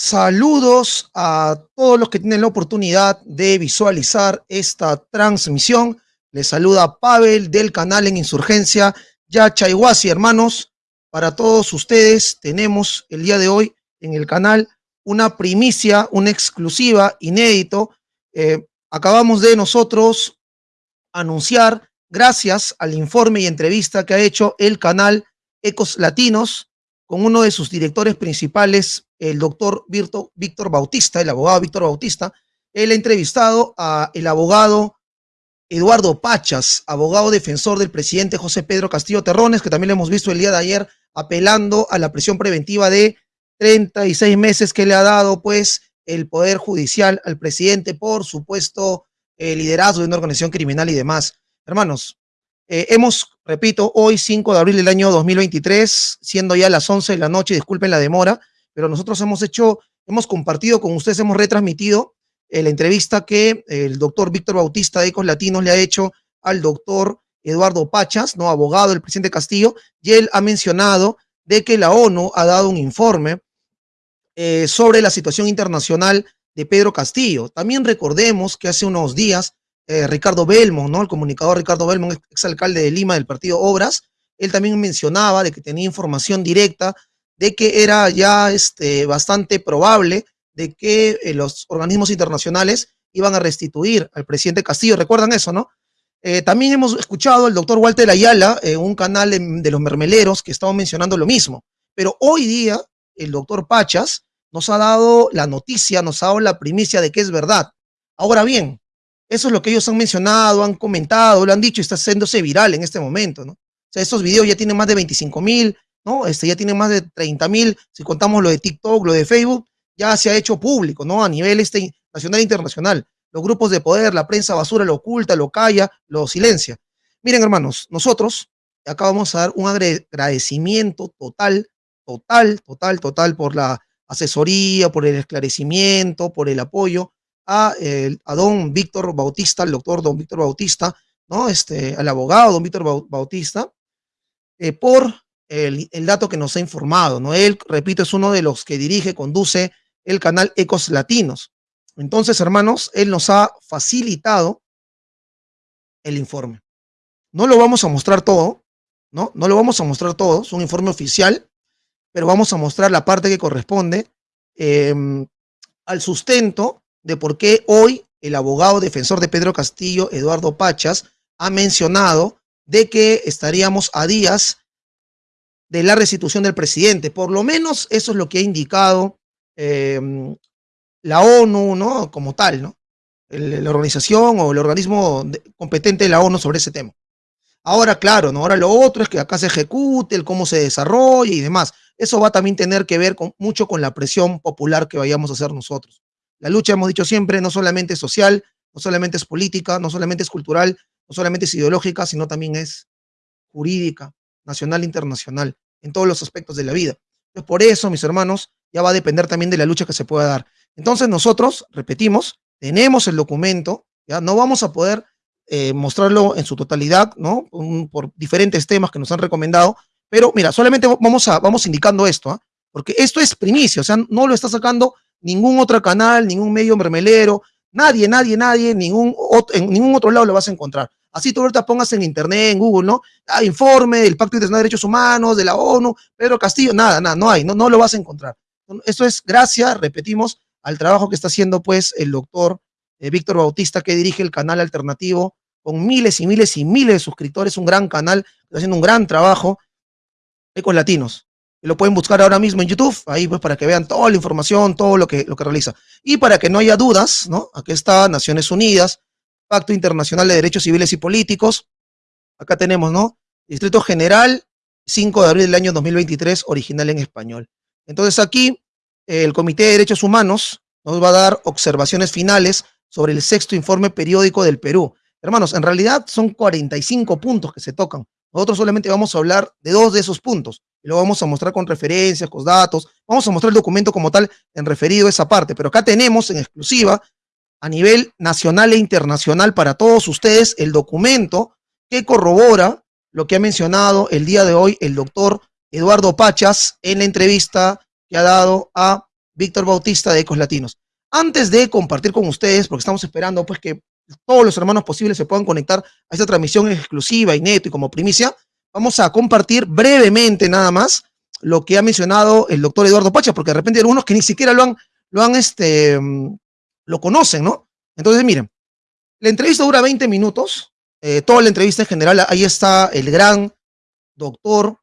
Saludos a todos los que tienen la oportunidad de visualizar esta transmisión. Les saluda Pavel del canal en Insurgencia Ya Chayhuasi, hermanos. Para todos ustedes tenemos el día de hoy en el canal una primicia, una exclusiva, inédito. Eh, acabamos de nosotros anunciar, gracias al informe y entrevista que ha hecho el canal Ecos Latinos con uno de sus directores principales, el doctor Víctor Bautista, el abogado Víctor Bautista. Él ha entrevistado a el abogado Eduardo Pachas, abogado defensor del presidente José Pedro Castillo Terrones, que también lo hemos visto el día de ayer apelando a la prisión preventiva de 36 meses que le ha dado pues el Poder Judicial al presidente por supuesto eh, liderazgo de una organización criminal y demás. Hermanos, eh, hemos, repito, hoy 5 de abril del año 2023, siendo ya las 11 de la noche, disculpen la demora, pero nosotros hemos hecho, hemos compartido con ustedes, hemos retransmitido eh, la entrevista que el doctor Víctor Bautista de Ecos Latinos le ha hecho al doctor Eduardo Pachas, no abogado del presidente Castillo, y él ha mencionado de que la ONU ha dado un informe eh, sobre la situación internacional de Pedro Castillo. También recordemos que hace unos días eh, Ricardo Belmont, ¿no? el comunicador Ricardo Belmont, exalcalde de Lima del partido Obras, él también mencionaba de que tenía información directa de que era ya este, bastante probable de que eh, los organismos internacionales iban a restituir al presidente Castillo. ¿Recuerdan eso, no? también hemos escuchado al doctor Walter Ayala un canal de, los mermeleros que estaba mencionando lo mismo. Pero hoy día el doctor Pachas nos ha dado la noticia, nos ha dado la primicia de que es verdad. Ahora bien, eso es lo que ellos han mencionado, han comentado, lo han dicho y está haciéndose viral en este momento, ¿no? O sea, estos videos ya tienen más de 25 mil, ¿no? Este, ya tienen más de 30 mil, si contamos lo de TikTok, lo de Facebook, ya se ha hecho público, ¿no? A nivel este, nacional e internacional. Los grupos de poder, la prensa basura lo oculta, lo calla, lo silencia. Miren, hermanos, nosotros acá vamos a dar un agradecimiento total, total, total, total por la asesoría, por el esclarecimiento, por el apoyo a, a don Víctor Bautista, el doctor don Víctor Bautista, ¿no? Este, al abogado don Víctor Bautista, eh, por el, el, dato que nos ha informado, ¿no? Él, repito, es uno de los que dirige, conduce el canal Ecos Latinos. Entonces, hermanos, él nos ha facilitado el informe. No lo vamos a mostrar todo, ¿no? No lo vamos a mostrar todo, es un informe oficial, pero vamos a mostrar la parte que corresponde em, al sustento de por qué hoy el abogado defensor de Pedro Castillo, Eduardo Pachas, ha mencionado de que estaríamos a días de la restitución del presidente. Por lo menos eso es lo que ha indicado em, la ONU, ¿no? Como tal, ¿no? la organización o el organismo competente de la ONU sobre ese tema. Ahora, claro, ¿no? Ahora lo otro es que acá se ejecute, el cómo se desarrolla y demás. Eso va a también tener que ver con, mucho con la presión popular que vayamos a hacer nosotros. La lucha, hemos dicho siempre, no solamente es social, no solamente es política, no solamente es cultural, no solamente es ideológica, sino también es jurídica, nacional e internacional, en todos los aspectos de la vida. Por eso, mis hermanos, ya va a depender también de la lucha que se pueda dar. Entonces, nosotros, repetimos, tenemos el documento, ya no vamos a poder eh, mostrarlo en su totalidad, ¿no? por diferentes temas que nos han recomendado, pero mira, solamente vamos, a, vamos indicando esto, ¿ah? porque esto es primicia, o sea, no lo está sacando ningún otro canal, ningún medio mermelero, nadie, nadie, nadie, ningún en ningún otro lado lo vas a encontrar. Así tú ahorita pongas en internet, en Google, ¿no? Ah, informe del Pacto Internacional de Derechos Humanos, de la ONU, Pedro Castillo, nada, nada, no hay, no, no lo vas a encontrar. Esto es gracias, repetimos, al trabajo que está haciendo pues el doctor eh, Víctor Bautista, que dirige el canal alternativo con miles y miles y miles de suscriptores, un gran canal, haciendo un gran trabajo Ecos Latinos. Lo pueden buscar ahora mismo en YouTube, ahí pues para que vean toda la información, todo lo que, lo que realiza. Y para que no haya dudas, ¿no? Aquí está Naciones Unidas, Pacto Internacional de Derechos Civiles y Políticos. Acá tenemos, ¿no? Distrito General, 5 de abril del año 2023, original en español. Entonces aquí, el Comité de Derechos Humanos nos va a dar observaciones finales sobre el sexto informe periódico del Perú. Hermanos, en realidad son 45 puntos que se tocan. Nosotros solamente vamos a hablar de dos de esos puntos. Y lo vamos a mostrar con referencias, con datos. Vamos a mostrar el documento como tal en referido a esa parte. Pero acá tenemos en exclusiva a nivel nacional e internacional para todos ustedes el documento que corrobora lo que ha mencionado el día de hoy el doctor Eduardo Pachas en la entrevista que ha dado a Víctor Bautista de Ecos Latinos. Antes de compartir con ustedes, porque estamos esperando pues que todos los hermanos posibles se puedan conectar a esta transmisión exclusiva y neto y como primicia, vamos a compartir brevemente nada más lo que ha mencionado el doctor Eduardo Pacha, porque de repente hay algunos que ni siquiera lo han, lo han, este, lo conocen, ¿no? Entonces, miren, la entrevista dura 20 minutos, eh, toda la entrevista en general, ahí está el gran doctor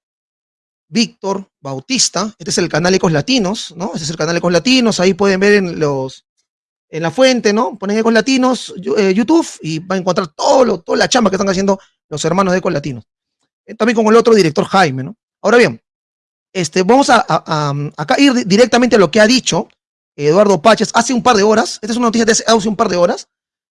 Víctor Bautista, este es el canal Ecos Latinos, ¿no? Este es el canal Ecos Latinos, ahí pueden ver en los, en la fuente, ¿no? Ponen Ecos Latinos, eh, YouTube, y van a encontrar todo lo, toda la chamba que están haciendo los hermanos de Ecos Latinos. Eh, también con el otro director Jaime, ¿no? Ahora bien, este, vamos a, acá ir directamente a lo que ha dicho Eduardo Paches hace un par de horas, esta es una noticia de hace un par de horas,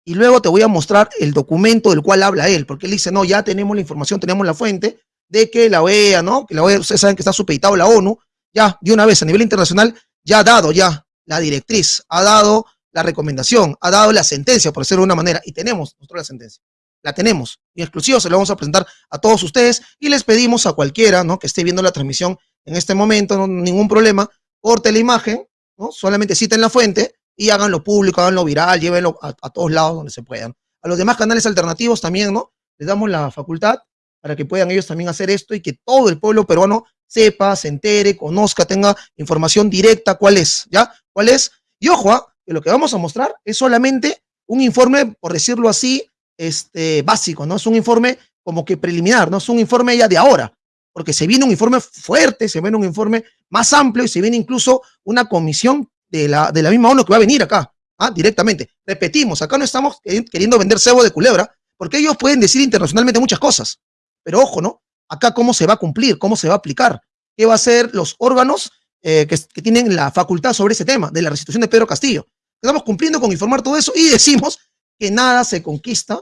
y luego te voy a mostrar el documento del cual habla él, porque él dice, no, ya tenemos la información, tenemos la fuente de que la OEA, ¿no? Que la OEA, ustedes saben que está supeditado la ONU, ya de una vez a nivel internacional, ya ha dado ya la directriz, ha dado la recomendación, ha dado la sentencia, por decirlo de una manera, y tenemos nosotros la sentencia. La tenemos, y exclusivo se la vamos a presentar a todos ustedes y les pedimos a cualquiera, ¿no? Que esté viendo la transmisión en este momento, no ningún problema, corte la imagen, ¿no? Solamente citen la fuente y háganlo público, háganlo viral, llévenlo a, todos lados donde se puedan. A los demás canales alternativos también, ¿no? Les damos la facultad para que puedan ellos también hacer esto y que todo el pueblo peruano sepa, se entere, conozca, tenga información directa cuál es, ¿ya? ¿Cuál es? Y ojo, ¿ah? que lo que vamos a mostrar es solamente un informe, por decirlo así, este, básico, ¿no? Es un informe como que preliminar, no es un informe ya de ahora, porque se viene un informe fuerte, se viene un informe más amplio y se viene incluso una comisión de la, de la misma ONU que va a venir acá, ¿ah? directamente. Repetimos, acá no estamos queriendo vender cebo de culebra, porque ellos pueden decir internacionalmente muchas cosas. Pero ojo, ¿no? Acá cómo se va a cumplir, cómo se va a aplicar, qué va a ser los órganos eh, que, que, tienen la facultad sobre ese tema, de la restitución de Pedro Castillo. Estamos cumpliendo con informar todo eso y decimos que nada se conquista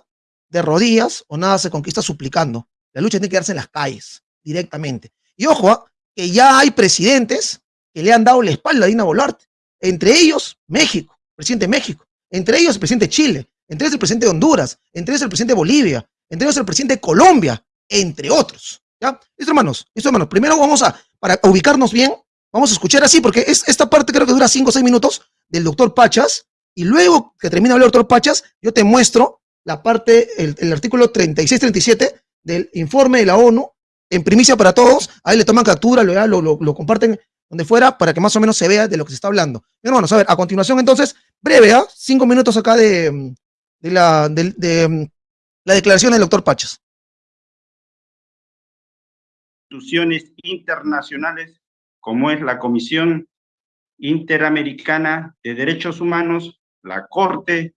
de rodillas o nada se conquista suplicando. La lucha tiene que darse en las calles, directamente. Y ojo, ¿ah? que ya hay presidentes que le han dado la espalda a Dina Boluarte. Entre ellos, México, presidente de México. Entre ellos, el presidente de Chile. Entre ellos, el presidente de Honduras. Entre ellos, el presidente de Bolivia. Entre ellos, el presidente de Colombia. Entre otros. ¿Ya? Listo, hermanos. Listo, hermanos. Primero vamos a, para ubicarnos bien, vamos a escuchar así, porque es, esta parte creo que dura 5 o 6 minutos del doctor Pachas. Y luego que termina el doctor Pachas, yo te muestro la parte, el, el artículo 36-37 del informe de la ONU, en primicia para todos. Ahí le toman captura, lo, lo, lo, comparten donde fuera, para que más o menos se vea de lo que se está hablando. Hermanos, a ver, a continuación entonces, breve, ¿ah? Cinco minutos acá de, de, la, de, la declaración del doctor Pachas. Instituciones internacionales, como es la Comisión Interamericana de Derechos Humanos, la Corte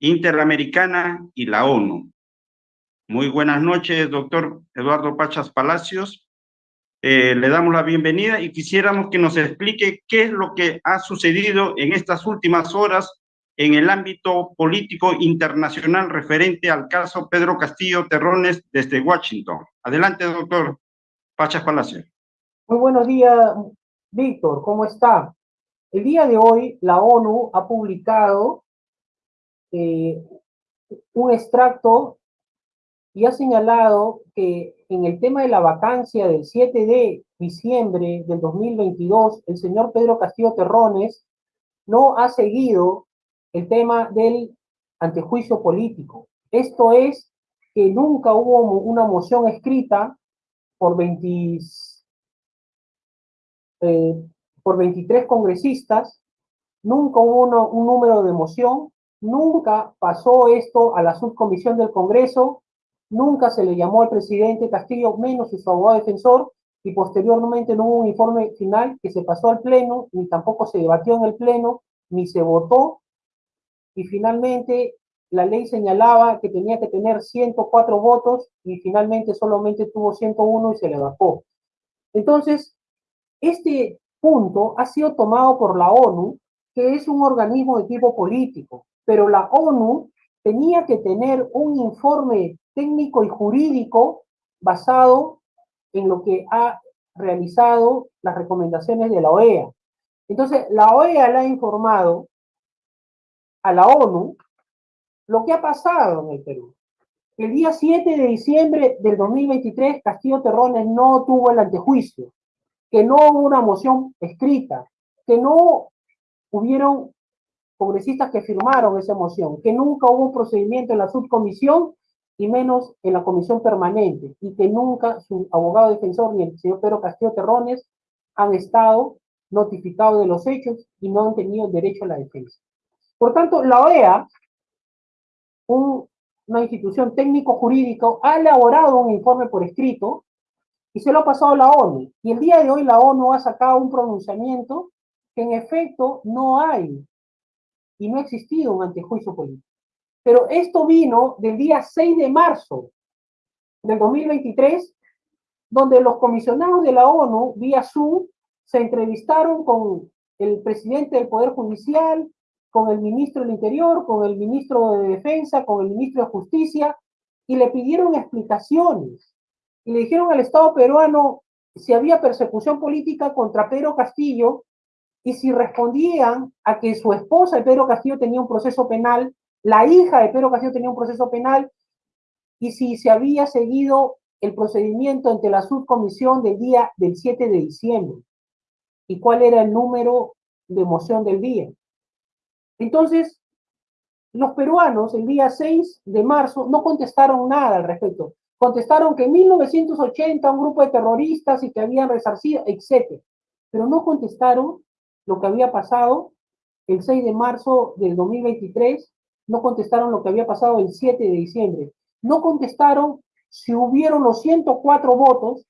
Interamericana y la ONU. Muy buenas noches, doctor Eduardo Pachas Palacios, eh, le damos la bienvenida y quisiéramos que nos explique qué es lo que ha sucedido en estas últimas horas en el ámbito político internacional referente al caso Pedro Castillo Terrones desde Washington. Adelante, doctor Pachas Palacio. Muy buenos días, Víctor, ¿cómo está? El día de hoy la ONU ha publicado eh, un extracto y ha señalado que en el tema de la vacancia del 7 de diciembre del 2022, el señor Pedro Castillo Terrones no ha seguido el tema del antejuicio político. Esto es que nunca hubo una moción escrita por, 20, eh, por 23 congresistas, nunca hubo un número de moción, nunca pasó esto a la subcomisión del Congreso Nunca se le llamó al presidente Castillo, menos su abogado defensor, y posteriormente no hubo un informe final que se pasó al Pleno, ni tampoco se debatió en el Pleno, ni se votó, y finalmente la ley señalaba que tenía que tener 104 votos y finalmente solamente tuvo 101 y se le bajó. Entonces, este punto ha sido tomado por la ONU, que es un organismo de tipo político, pero la ONU tenía que tener un informe técnico y jurídico basado en lo que ha realizado las recomendaciones de la OEA. Entonces, la OEA le ha informado a la ONU lo que ha pasado en el Perú. El día 7 de diciembre del 2023, Castillo Terrones no tuvo el antejuicio, que no hubo una moción escrita, que no hubieron congresistas que firmaron esa moción, que nunca hubo un procedimiento en la subcomisión y menos en la comisión permanente, y que nunca su abogado defensor ni el señor Pedro Castillo Terrones han estado notificados de los hechos y no han tenido derecho a la defensa. Por tanto, la OEA, una institución técnico-jurídica, ha elaborado un informe por escrito y se lo ha pasado la ONU. Y el día de hoy la ONU ha sacado un pronunciamiento que en efecto no hay y no ha existido un antejuicio político. Pero esto vino del día 6 de marzo del 2023, donde los comisionados de la ONU, vía Zoom, se entrevistaron con el presidente del Poder Judicial, con el ministro del Interior, con el ministro de Defensa, con el ministro de Justicia, y le pidieron explicaciones y le dijeron al Estado peruano si había persecución política contra Pedro Castillo y si respondían a que su esposa de Pedro Castillo tenía un proceso penal, la hija de Pedro Castillo tenía un proceso penal y si se había seguido el procedimiento ante la subcomisión del día del 7 de diciembre y cuál era el número de moción del día. Entonces, los peruanos el día 6 de marzo no contestaron nada al respecto contestaron que en 1980 un grupo de terroristas y que habían resarcido, etc. Pero no contestaron lo que había pasado el 6 de marzo del 2023, no contestaron lo que había pasado el 7 de diciembre, no contestaron si hubieron los 104 votos,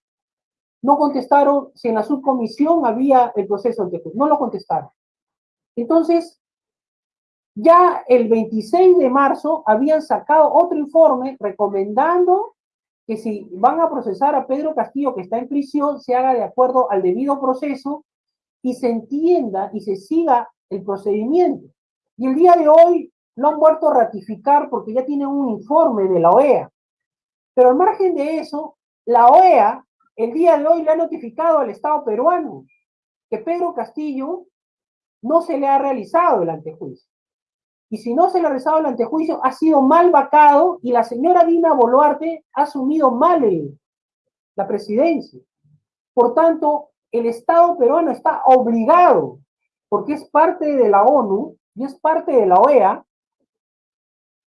no contestaron si en la subcomisión había el proceso ante no lo contestaron. Entonces, ya el 26 de marzo habían sacado otro informe recomendando que si van a procesar a Pedro Castillo, que está en prisión, se haga de acuerdo al debido proceso y se entienda y se siga el procedimiento. Y el día de hoy lo han vuelto a ratificar porque ya tienen un informe de la OEA. Pero al margen de eso, la OEA el día de hoy le ha notificado al Estado peruano que Pedro Castillo no se le ha realizado el antejuicio y si no se le ha realizado el antejuicio, ha sido mal vacado y la señora Dina Boluarte ha asumido mal la presidencia. Por tanto, el Estado peruano está obligado, porque es parte de la ONU y es parte de la OEA,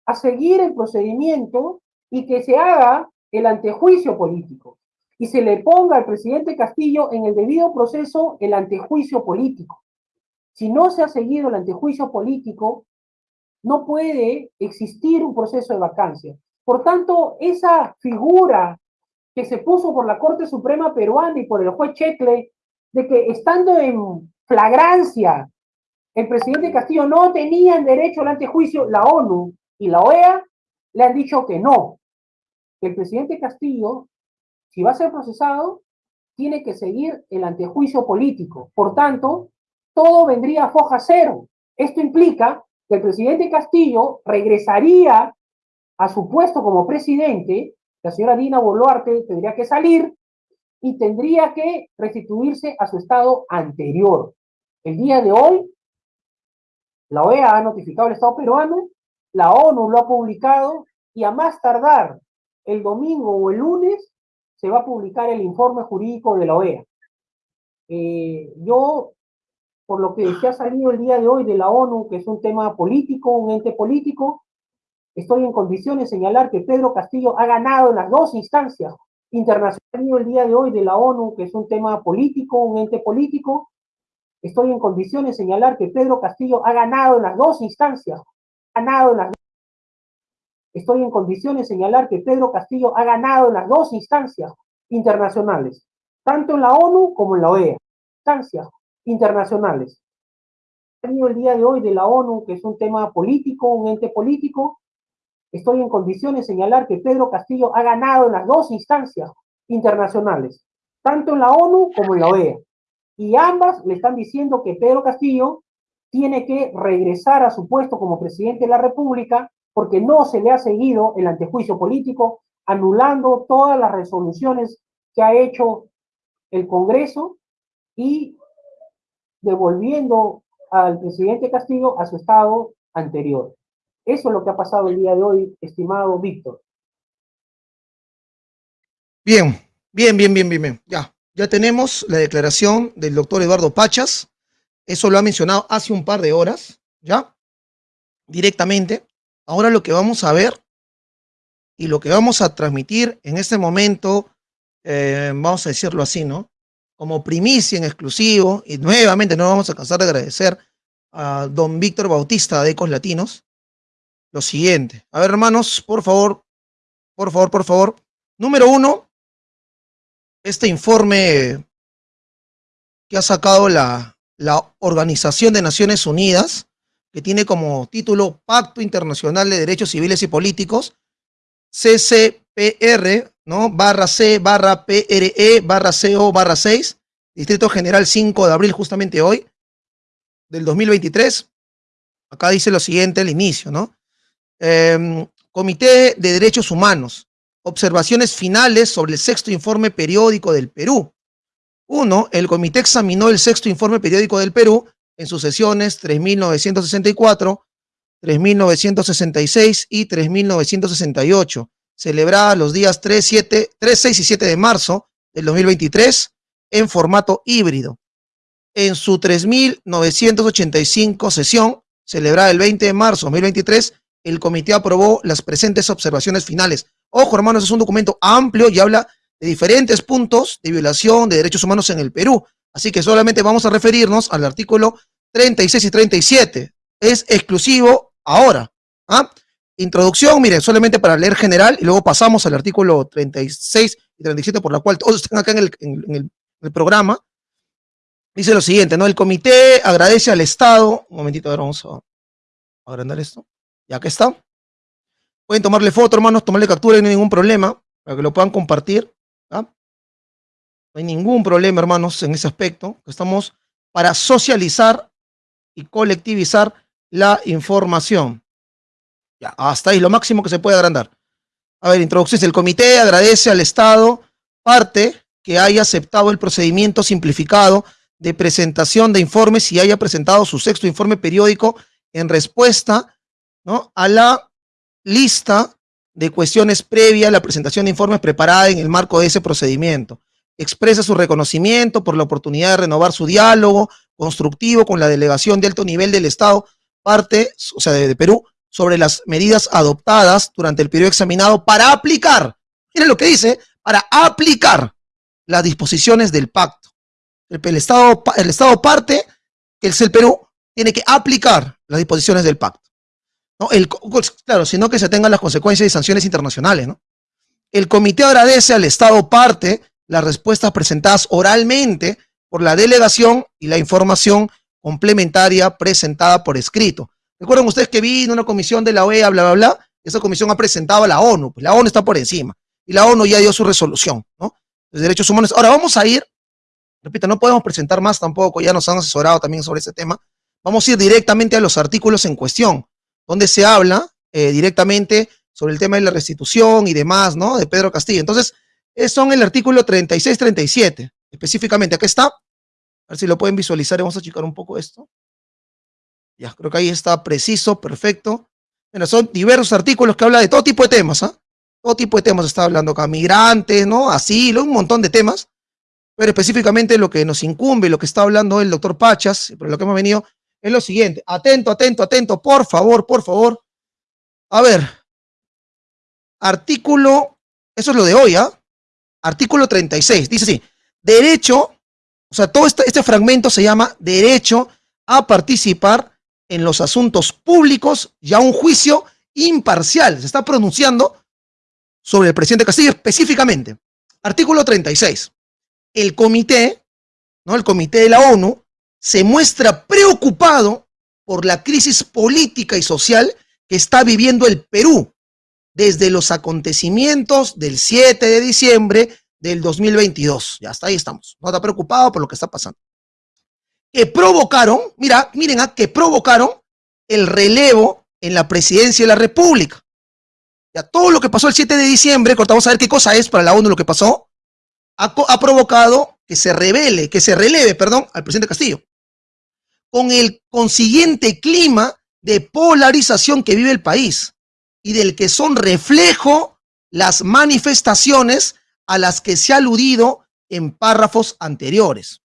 a seguir el procedimiento y que se haga el antejuicio político y se le ponga al presidente Castillo en el debido proceso el antejuicio político. Si no se ha seguido el antejuicio político, no puede existir un proceso de vacancia. Por tanto, esa figura que se puso por la Corte Suprema Peruana y por el juez Checle, de que estando en flagrancia, el presidente Castillo no tenía derecho al antejuicio, la ONU y la OEA le han dicho que no, el presidente Castillo, si va a ser procesado, tiene que seguir el antejuicio político. Por tanto, todo vendría a foja cero. Esto implica que el presidente Castillo regresaría a su puesto como presidente, la señora Dina Boluarte tendría que salir y tendría que restituirse a su estado anterior. El día de hoy, la OEA ha notificado al Estado peruano, la ONU lo ha publicado y a más tardar el domingo o el lunes se va a publicar el informe jurídico de la OEA. Eh, yo por lo que se ha salido el día de hoy de la ONU, que es un tema político, un ente político, estoy en condiciones de señalar que Pedro Castillo ha ganado en las dos instancias internacionales el día de hoy de la ONU, que es un tema político, un ente político, estoy en condiciones de señalar que Pedro Castillo ha ganado en las dos instancias, ganado en las Estoy en condiciones de señalar que Pedro Castillo ha ganado en las dos instancias internacionales, tanto en la ONU como en la OEA. Instancias internacionales. El día de hoy de la ONU, que es un tema político, un ente político, estoy en condiciones de señalar que Pedro Castillo ha ganado en las dos instancias internacionales, tanto en la ONU como en la OEA. Y ambas le están diciendo que Pedro Castillo tiene que regresar a su puesto como presidente de la República porque no se le ha seguido el antejuicio político, anulando todas las resoluciones que ha hecho el Congreso y devolviendo al presidente Castillo a su estado anterior. Eso es lo que ha pasado el día de hoy, estimado Víctor. Bien, bien, bien, bien, bien, Ya, ya tenemos la declaración del doctor Eduardo Pachas. Eso lo ha mencionado hace un par de horas, ¿ya? Directamente. Ahora lo que vamos a ver y lo que vamos a transmitir en este momento, eh, vamos a decirlo así, ¿no? Como primicia en exclusivo, y nuevamente no vamos a cansar de agradecer a don Víctor Bautista de Ecos Latinos, lo siguiente. A ver, hermanos, por favor, por favor, por favor. Número uno, este informe que ha sacado la, la Organización de Naciones Unidas, que tiene como título Pacto Internacional de Derechos Civiles y Políticos, CCPR, ¿no? Barra C, barra PRE, barra CO, barra 6, Distrito General 5 de abril, justamente hoy, del 2023. Acá dice lo siguiente al inicio, ¿no? Em, Comité de Derechos Humanos. Observaciones finales sobre el sexto informe periódico del Perú. Uno, el comité examinó el sexto informe periódico del Perú en sus sesiones 3964, 3966 y 3968, celebrada los días 3, 7, 3, 6 y 7 de marzo del 2023 en formato híbrido. En su 3985 sesión, celebrada el 20 de marzo de 2023, el comité aprobó las presentes observaciones finales. Ojo, hermanos, es un documento amplio y habla de diferentes puntos de violación de derechos humanos en el Perú. Así que solamente vamos a referirnos al artículo 36 y 37. Es exclusivo ahora. ¿ah? Introducción, miren, solamente para leer general y luego pasamos al artículo 36 y 37 por la cual todos están acá en el, programa. Dice lo siguiente, ¿no? El comité agradece al Estado. Un momentito, ahora vamos a agrandar esto. Ya que está. Pueden tomarle foto, hermanos, tomarle captura, no hay ningún problema, para que lo puedan compartir. No hay ningún problema, hermanos, en ese aspecto. Estamos para socializar y colectivizar la información. Hasta ahí, lo máximo que se puede agrandar. A ver, introducciones. El comité agradece al Estado parte que haya aceptado el procedimiento simplificado de presentación de informes y haya presentado su sexto informe periódico en respuesta ¿no? a la lista de cuestiones previa a la presentación de informes preparada en el marco de ese procedimiento. Expresa su reconocimiento por la oportunidad de renovar su diálogo constructivo con la delegación de alto nivel del Estado, parte, o sea, de, Perú, sobre las medidas adoptadas durante el periodo examinado para aplicar, miren lo que dice, para aplicar las disposiciones del pacto. El, Estado, el Estado parte, que es el Perú, tiene que aplicar las disposiciones del pacto. ¿no? Claro, sino que se tengan las consecuencias y sanciones internacionales. ¿no? El comité agradece al Estado parte las respuestas presentadas oralmente por la delegación y la información complementaria presentada por escrito. Recuerden ustedes que vino una comisión de la OEA, bla, bla, bla, esa comisión ha presentado a la ONU, pues la ONU está por encima, y la ONU ya dio su resolución, ¿no? De derechos humanos. Ahora vamos a ir, repito, no podemos presentar más tampoco, ya nos han asesorado también sobre ese tema, vamos a ir directamente a los artículos en cuestión, donde se habla eh, directamente sobre el tema de la restitución y demás, ¿no? De Pedro Castillo. Entonces, son el artículo 36-37, específicamente. Aquí está. A ver si lo pueden visualizar. Vamos a checar un poco esto. Ya, creo que ahí está preciso, perfecto. Bueno, son diversos artículos que hablan de todo tipo de temas, ¿ah? Todo tipo de temas está hablando acá. Migrantes, ¿no? Asilo, un montón de temas. Pero específicamente lo que nos incumbe, lo que está hablando el doctor Pachas, por lo que hemos venido, es lo siguiente. Atento, atento, atento, por favor, por favor. A ver. Artículo, eso es lo de hoy, ¿ah? Artículo 36. Dice así. Derecho, o sea, todo este, este fragmento se llama derecho a participar en los asuntos públicos y a un juicio imparcial. Se está pronunciando sobre el presidente Castillo específicamente. Artículo 36. El comité, ¿no? El comité de la ONU se muestra preocupado por la crisis política y social que está viviendo el Perú desde los acontecimientos del 7 de diciembre del 2022. Ya hasta ahí estamos. No está preocupado por lo que está pasando. Que provocaron, mira, miren, a ah, que provocaron el relevo en la presidencia de la República. Ya todo lo que pasó el 7 de diciembre, vamos a ver qué cosa es para la ONU lo que pasó, ha, ha provocado que se revele, que se releve, perdón, al presidente Castillo con el consiguiente clima de polarización que vive el país y del que son reflejo las manifestaciones a las que se ha aludido en párrafos anteriores.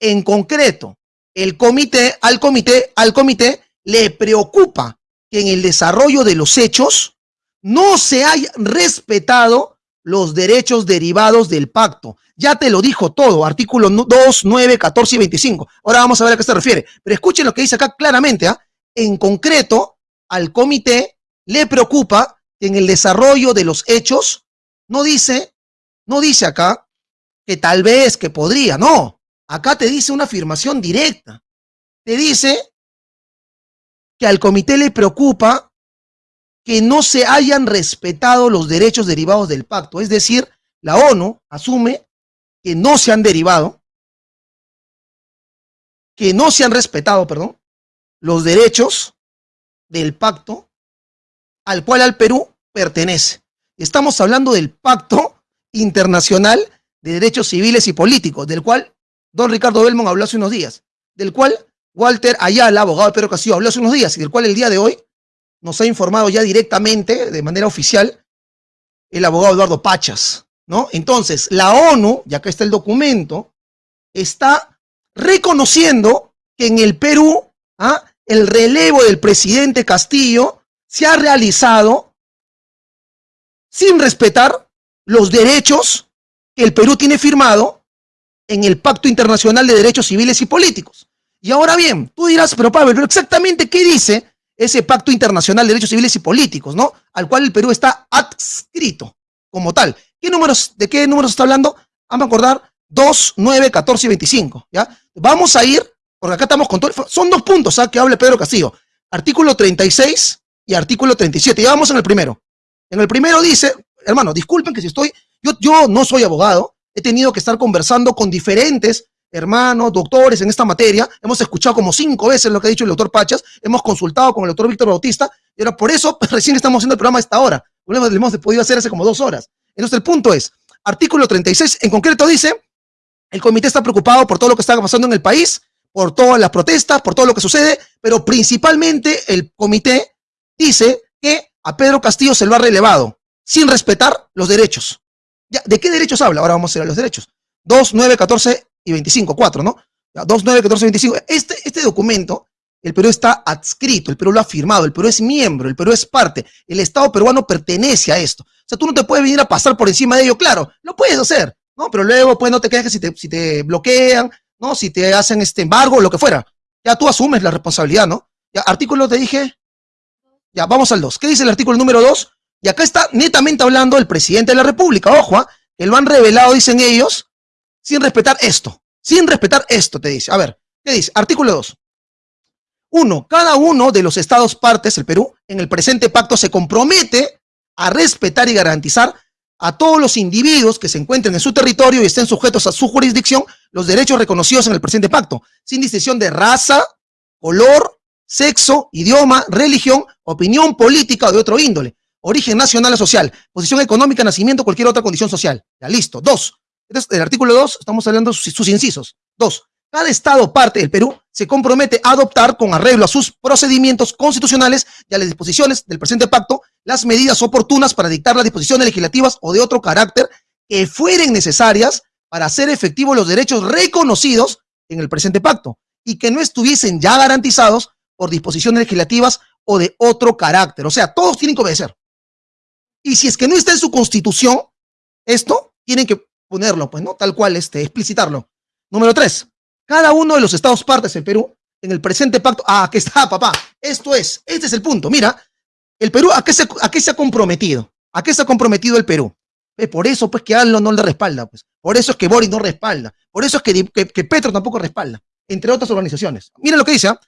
En concreto, el comité, al comité, al comité le preocupa que en el desarrollo de los hechos no se haya respetado los derechos derivados del pacto. Ya te lo dijo todo, artículo 2, 9, 14 y 25. Ahora vamos a ver a qué se refiere. Pero escuchen lo que dice acá claramente. ¿ah? En concreto, al comité le preocupa que en el desarrollo de los hechos, no dice, no dice acá que tal vez, que podría, no. Acá te dice una afirmación directa. Te dice que al comité le preocupa que no se hayan respetado los derechos derivados del pacto. Es decir, la ONU asume que no se han derivado, que no se han respetado, perdón, los derechos del pacto al cual al Perú pertenece. Estamos hablando del Pacto Internacional de Derechos Civiles y Políticos, del cual don Ricardo Belmont habló hace unos días, del cual Walter Ayala, abogado de Pedro Castillo, habló hace unos días y del cual el día de hoy nos ha informado ya directamente, de manera oficial, el abogado Eduardo Pachas, ¿no? Entonces, la ONU, ya que está el documento, está reconociendo que en el Perú, ¿ah? el relevo del presidente Castillo se ha realizado sin respetar los derechos que el Perú tiene firmado en el Pacto Internacional de Derechos Civiles y Políticos. Y ahora bien, tú dirás, pero Pablo, pero exactamente qué dice ese Pacto Internacional de Derechos Civiles y Políticos, ¿no? Al cual el Perú está adscrito como tal. ¿Qué números, ¿De qué números está hablando? Vamos a acordar 2, 9, 14 y 25, ¿ya? Vamos a ir porque acá estamos con todo, son dos puntos ¿sabes? ¿ah? que habla Pedro Castillo, artículo 36 y artículo 37, ya vamos en el primero. En el primero dice, hermano, disculpen que si estoy, yo, yo no soy abogado, he tenido que estar conversando con diferentes hermanos, doctores en esta materia, hemos escuchado como cinco veces lo que ha dicho el doctor Pachas, hemos consultado con el doctor Víctor Bautista, y ahora por eso recién estamos haciendo el programa a esta hora, lo hemos podido hacer hace como dos horas. Entonces el punto es, artículo 36 en concreto dice, el comité está preocupado por todo lo que está pasando en el país, por todas las protestas, por todo lo que sucede, pero principalmente el comité dice que a Pedro Castillo se lo ha relevado sin respetar los derechos. ¿De qué derechos habla? Ahora vamos a ir a los derechos. 2, 9, 14 y 25, 4, ¿no? 2, 9, 14 y 25. Este, este documento, el Perú está adscrito, el Perú lo ha firmado, el Perú es miembro, el Perú es parte, el Estado peruano pertenece a esto. O sea, tú no te puedes venir a pasar por encima de ello, claro, lo puedes hacer, ¿no? Pero luego, pues, no te quejes si te, si te bloquean, ¿no? Si te hacen este embargo, lo que fuera. Ya tú asumes la responsabilidad, ¿no? Ya, artículo te dije. Ya, vamos al 2. ¿Qué dice el artículo número 2? Y acá está netamente hablando el presidente de la República. Ojo, ¿ah? que lo han revelado, dicen ellos, sin respetar esto. Sin respetar esto, te dice. A ver, ¿qué dice? Artículo 2. Uno, cada uno de los estados partes, el Perú, en el presente pacto se compromete a respetar y garantizar a todos los individuos que se encuentren en su territorio y estén sujetos a su jurisdicción los derechos reconocidos en el presente pacto, sin distinción de raza, color, sexo, idioma, religión, opinión política o de otro índole, origen nacional o social, posición económica, nacimiento, cualquier otra condición social. Ya listo. Dos. Este el artículo 2, estamos hablando de sus incisos. Dos. Cada Estado parte del Perú se compromete a adoptar con arreglo a sus procedimientos constitucionales y a las disposiciones del presente pacto las medidas oportunas para dictar las disposiciones legislativas o de otro carácter que fueren necesarias para hacer efectivos los derechos reconocidos en el presente pacto y que no estuviesen ya garantizados por disposiciones legislativas o de otro carácter. O sea, todos tienen que obedecer. Y si es que no está en su constitución, esto tienen que ponerlo, pues, ¿no? Tal cual, este, explicitarlo. Número tres, cada uno de los estados partes del Perú en el presente pacto. Ah, aquí está, papá. Esto es, este es el punto. Mira, el Perú, ¿a qué se, a qué se ha comprometido? ¿A qué se ha comprometido el Perú? por eso, pues, que ALNO no le respalda, pues. Por eso es que Boris no respalda. Por eso es que, que, Petro tampoco respalda, entre otras organizaciones. Miren lo que dice, ¿ah?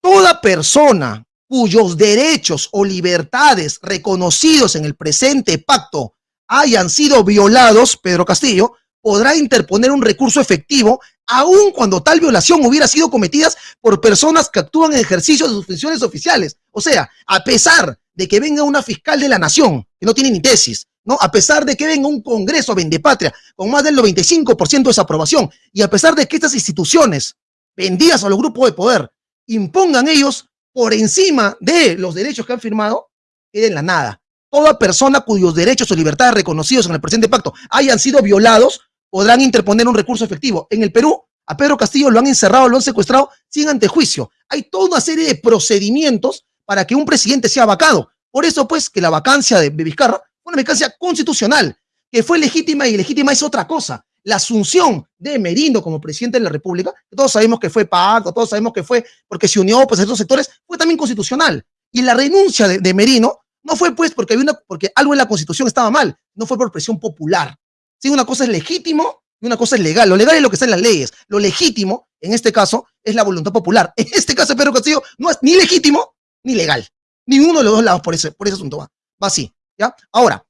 Toda persona cuyos derechos o libertades reconocidos en el presente pacto hayan sido violados, Pedro Castillo, podrá interponer un recurso efectivo aun cuando tal violación hubiera sido cometida por personas que actúan en ejercicio de sus funciones oficiales. O sea, a pesar de que venga una fiscal de la nación, que no tiene ni tesis, ¿no? A pesar de que venga un Congreso Vendepatria con más del 95% de desaprobación y a pesar de que estas instituciones vendidas a los grupos de poder impongan ellos por encima de los derechos que han firmado, queden la nada. Toda persona cuyos derechos o libertades reconocidos en el presente pacto hayan sido violados podrán interponer un recurso efectivo. En el Perú A Pedro Castillo lo han encerrado, lo han secuestrado sin antejuicio. Hay toda una serie de procedimientos para que un presidente sea vacado. Por eso, pues, que la vacancia de Vizcarra fue una vacancia constitucional, que fue legítima y legítima es otra cosa. La asunción de Merino como presidente de la República, todos sabemos que fue pacto, todos sabemos que fue porque se unió pues, a estos sectores, fue también constitucional. Y la renuncia de, Merino no fue pues porque, había una, porque algo en la Constitución estaba mal, no fue por presión popular. Sí, una cosa es legítimo y una cosa es legal. Lo legal es lo que está en las leyes. Lo legítimo, en este caso, es la voluntad popular. En este caso, Pedro Castillo no es ni legítimo ni legal. Ni uno de los dos lados por ese, por ese asunto va. Va así. ¿ya? Ahora,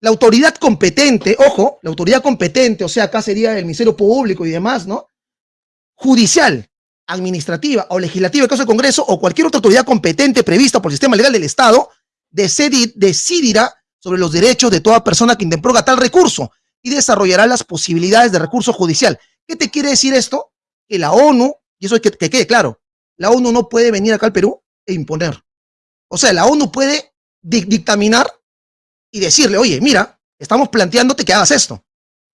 la autoridad competente, ojo, la autoridad competente, o sea, acá sería el Ministerio Público y demás, ¿no? Judicial, administrativa o legislativa, en caso del Congreso, o cualquier otra autoridad competente prevista por el sistema legal del Estado, decidirá sobre los derechos de toda persona que interponga tal recurso y desarrollará las posibilidades de recurso judicial. ¿Qué te quiere decir esto? Que la ONU, y eso es que, que quede claro, la ONU no puede venir acá al Perú e imponer. O sea, la ONU puede dictaminar y decirle, oye, mira, estamos planteándote que hagas esto.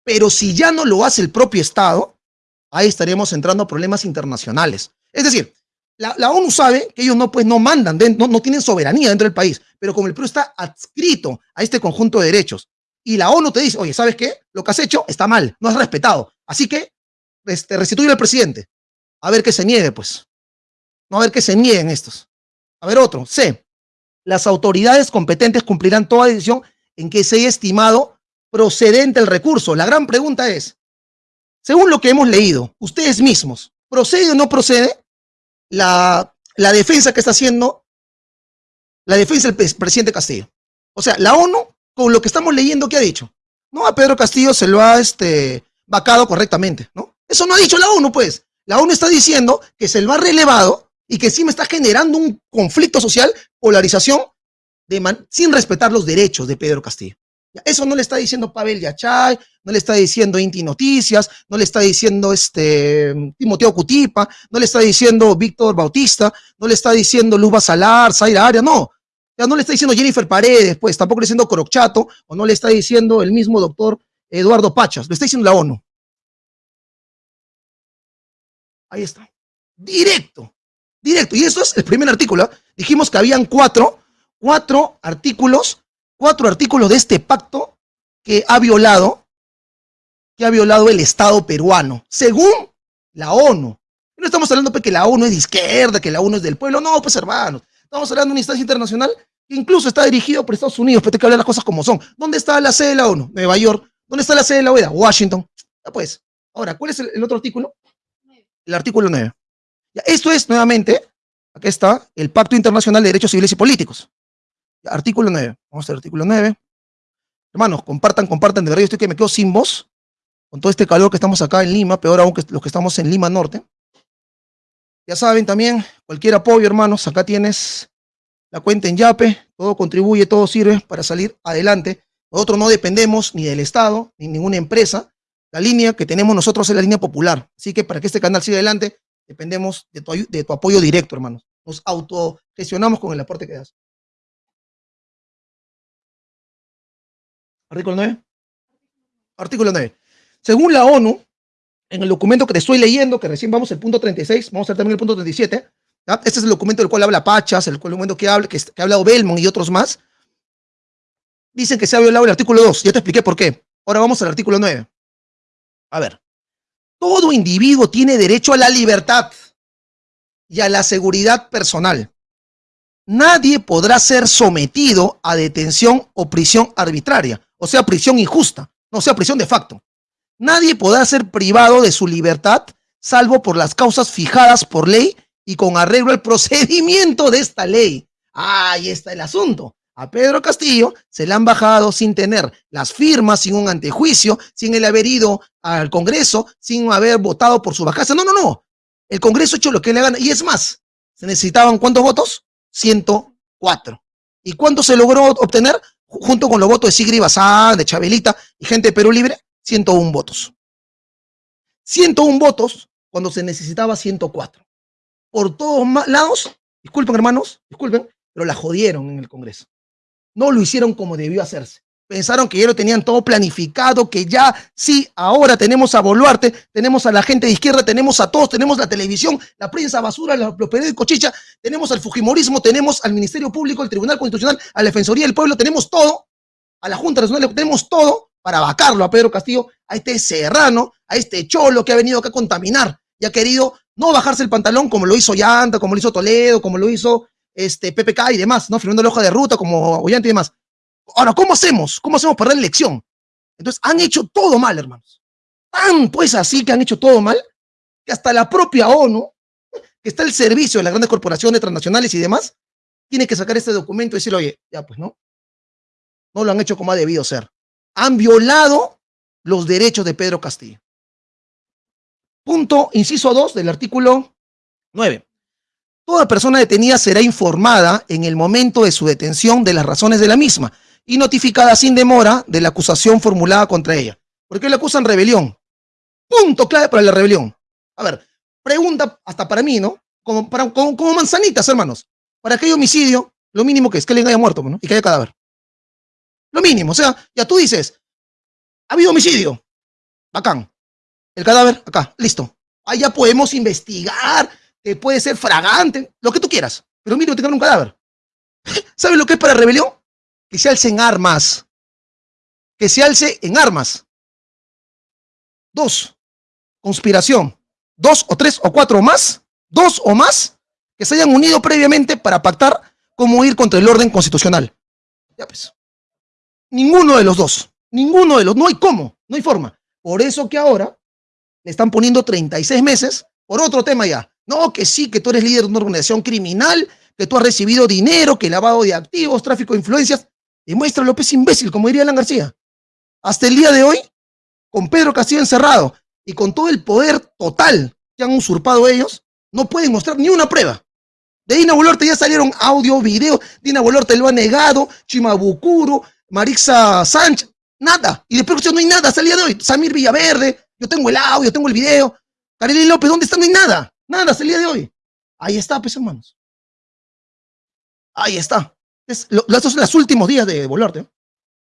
Pero si ya no lo hace el propio Estado, ahí estaríamos entrando a problemas internacionales. Es decir, la, ONU sabe que ellos no, pues, no mandan, no, no tienen soberanía dentro del país, pero como el Perú está adscrito a este conjunto de derechos y la ONU te dice, oye, ¿sabes qué? Lo que has hecho está mal, no has respetado. Así que este, restituye al presidente. A ver que se niegue, pues. No a ver que se nieguen estos. A ver otro. C. Las autoridades competentes cumplirán toda decisión en que se haya estimado procedente el recurso. La gran pregunta es, según lo que hemos leído, ustedes mismos, ¿procede o no procede la, la defensa que está haciendo la defensa del presidente Castillo. O sea, la ONU, con lo que estamos leyendo, ¿qué ha dicho? No, a Pedro Castillo se lo ha este, vacado correctamente, ¿no? Eso no ha dicho la ONU, pues. La ONU está diciendo que se lo ha relevado y que sí me está generando un conflicto social, polarización, sin respetar los derechos de Pedro Castillo. Eso no le está diciendo Pavel Yachay, no le está diciendo Inti Noticias, no le está diciendo este Timoteo Cutipa, no le está diciendo Víctor Bautista, no le está diciendo Luz Basalar, Zaira Aria, no. Ya no le está diciendo Jennifer Paredes, pues tampoco le está diciendo Corocchato, o no le está diciendo el mismo doctor Eduardo Pachas, lo está diciendo la ONU. Ahí está. Directo, directo. Y eso es el primer artículo. Dijimos que habían cuatro, cuatro artículos cuatro artículos de este pacto que ha violado, que ha violado el Estado peruano, según la ONU. No estamos hablando pues, que la ONU es de izquierda, que la ONU es del pueblo, no, pues hermanos. Estamos hablando de una instancia internacional que incluso está dirigido por Estados Unidos, pero hay que hablar las cosas como son. ¿Dónde está la sede de la ONU? Nueva York. ¿Dónde está la sede de la OEA? Washington. Ya pues. Ahora, ¿cuál es el, otro artículo? El artículo 9. Esto es, nuevamente, aquí está, el Pacto Internacional de Derechos Civiles y Políticos. Artículo 9. Vamos al artículo 9. Hermanos, compartan, compartan. De verdad, yo estoy que me quedo sin voz con todo este calor que estamos acá en Lima, peor aún que los que estamos en Lima Norte. Ya saben también, cualquier apoyo, hermanos, acá tienes la cuenta en Yape, todo contribuye, todo sirve para salir adelante. Nosotros no dependemos ni del Estado, ni ninguna empresa. La línea que tenemos nosotros es la línea popular. Así que para que este canal siga adelante, dependemos de tu, apoyo directo, hermanos. Nos autogestionamos con el aporte que das. Artículo 9. Artículo 9. Según la ONU, en el documento que te estoy leyendo, que recién vamos al punto 36, vamos a ver también el punto 37, este es el documento del cual habla Pachas, el documento que, habla, que ha hablado Belmont y otros más, dicen que se ha violado el artículo 2, ya te expliqué por qué. Ahora vamos al artículo 9. A ver, todo individuo tiene derecho a la libertad y a la seguridad personal. Nadie podrá ser sometido a detención o prisión arbitraria o sea prisión injusta, no sea prisión de facto. Nadie podrá ser privado de su libertad salvo por las causas fijadas por ley y con arreglo al procedimiento de esta ley. Ahí está el asunto. A Pedro Castillo se le han bajado sin tener las firmas, sin un antejuicio, sin el haber ido al Congreso, sin haber votado por su bajada. No, no, no. El Congreso ha hecho lo que le gana. Y es más, ¿se necesitaban cuántos votos? 104. ¿Y cuánto se logró obtener? junto con los votos de Sigri Bazán, de Chabelita y gente de Perú Libre, 101 votos. 101 votos cuando se necesitaba 104. Por todos lados, disculpen hermanos, disculpen, pero la jodieron en el Congreso. No lo hicieron como debió hacerse. pensaron que ya lo tenían todo planificado, que ya sí, ahora tenemos a Boluarte, tenemos a la gente de izquierda, tenemos a todos, tenemos la televisión, la prensa basura, los, los periódicos chicha, tenemos al Fujimorismo, tenemos al Ministerio Público, el Tribunal Constitucional, a la Defensoría del Pueblo, tenemos todo, a la Junta Nacional, tenemos todo para vacarlo a Pedro Castillo, a este serrano, a este cholo que ha venido acá a contaminar y ha querido no bajarse el pantalón como lo hizo Llanta, como lo hizo Toledo, como lo hizo este, PPK y demás, ¿no? Firmando la hoja de ruta como Ollanta y demás. Ahora, ¿cómo hacemos? ¿Cómo hacemos para la elección? Entonces, han hecho todo mal, hermanos. Tan pues así que han hecho todo mal, que hasta la propia ONU, que está al servicio de las grandes corporaciones transnacionales y demás, tiene que sacar este documento y decir, oye, ya pues, ¿no? No lo han hecho como ha debido ser. Han violado los derechos de Pedro Castillo. Punto, inciso 2 del artículo 9. Toda persona detenida será informada en el momento de su detención de las razones de la misma y notificada sin demora de la acusación formulada contra ella. ¿Por qué le acusan rebelión? Punto clave para la rebelión. A ver, pregunta hasta para mí, ¿no? Como, manzanitas, hermanos. Para que haya homicidio, lo mínimo que es que alguien haya muerto ¿no? y que haya cadáver. Lo mínimo, o sea, ya tú dices, ha habido homicidio. Bacán. El cadáver, acá, listo. Ahí ya podemos investigar, que puede ser fragante, lo que tú quieras. Pero mínimo tengan un cadáver. ¿Sabes lo que es para rebelión? Que se alce en armas. Que se alce en armas. Dos, conspiración. Dos o tres o cuatro más, dos o más, que se hayan unido previamente para pactar cómo ir contra el orden constitucional. Ya pues. Ninguno de los dos. Ninguno de los. No hay cómo. No hay forma. Por eso que ahora le están poniendo 36 meses por otro tema ya. No, que sí, que tú eres líder de una organización criminal, que tú has recibido dinero, que lavado de activos, tráfico de influencias. Demuestra López imbécil, como diría Alan García. Hasta el día de hoy, con Pedro Castillo encerrado y con todo el poder total que han usurpado ellos, no pueden mostrar ni una prueba. De Dina Boluarte ya salieron audio, video, Dina Boluarte lo ha negado, Chimabucuro, Marixa Sánchez, nada. Y de producción no hay nada hasta el día de hoy. Samir Villaverde, yo tengo el audio, tengo el video. Kareli López, ¿dónde está? No hay nada. Nada hasta el día de hoy. Ahí está, pues, hermanos. Ahí está. Es, estos son los últimos días de Boluarte. ¿eh?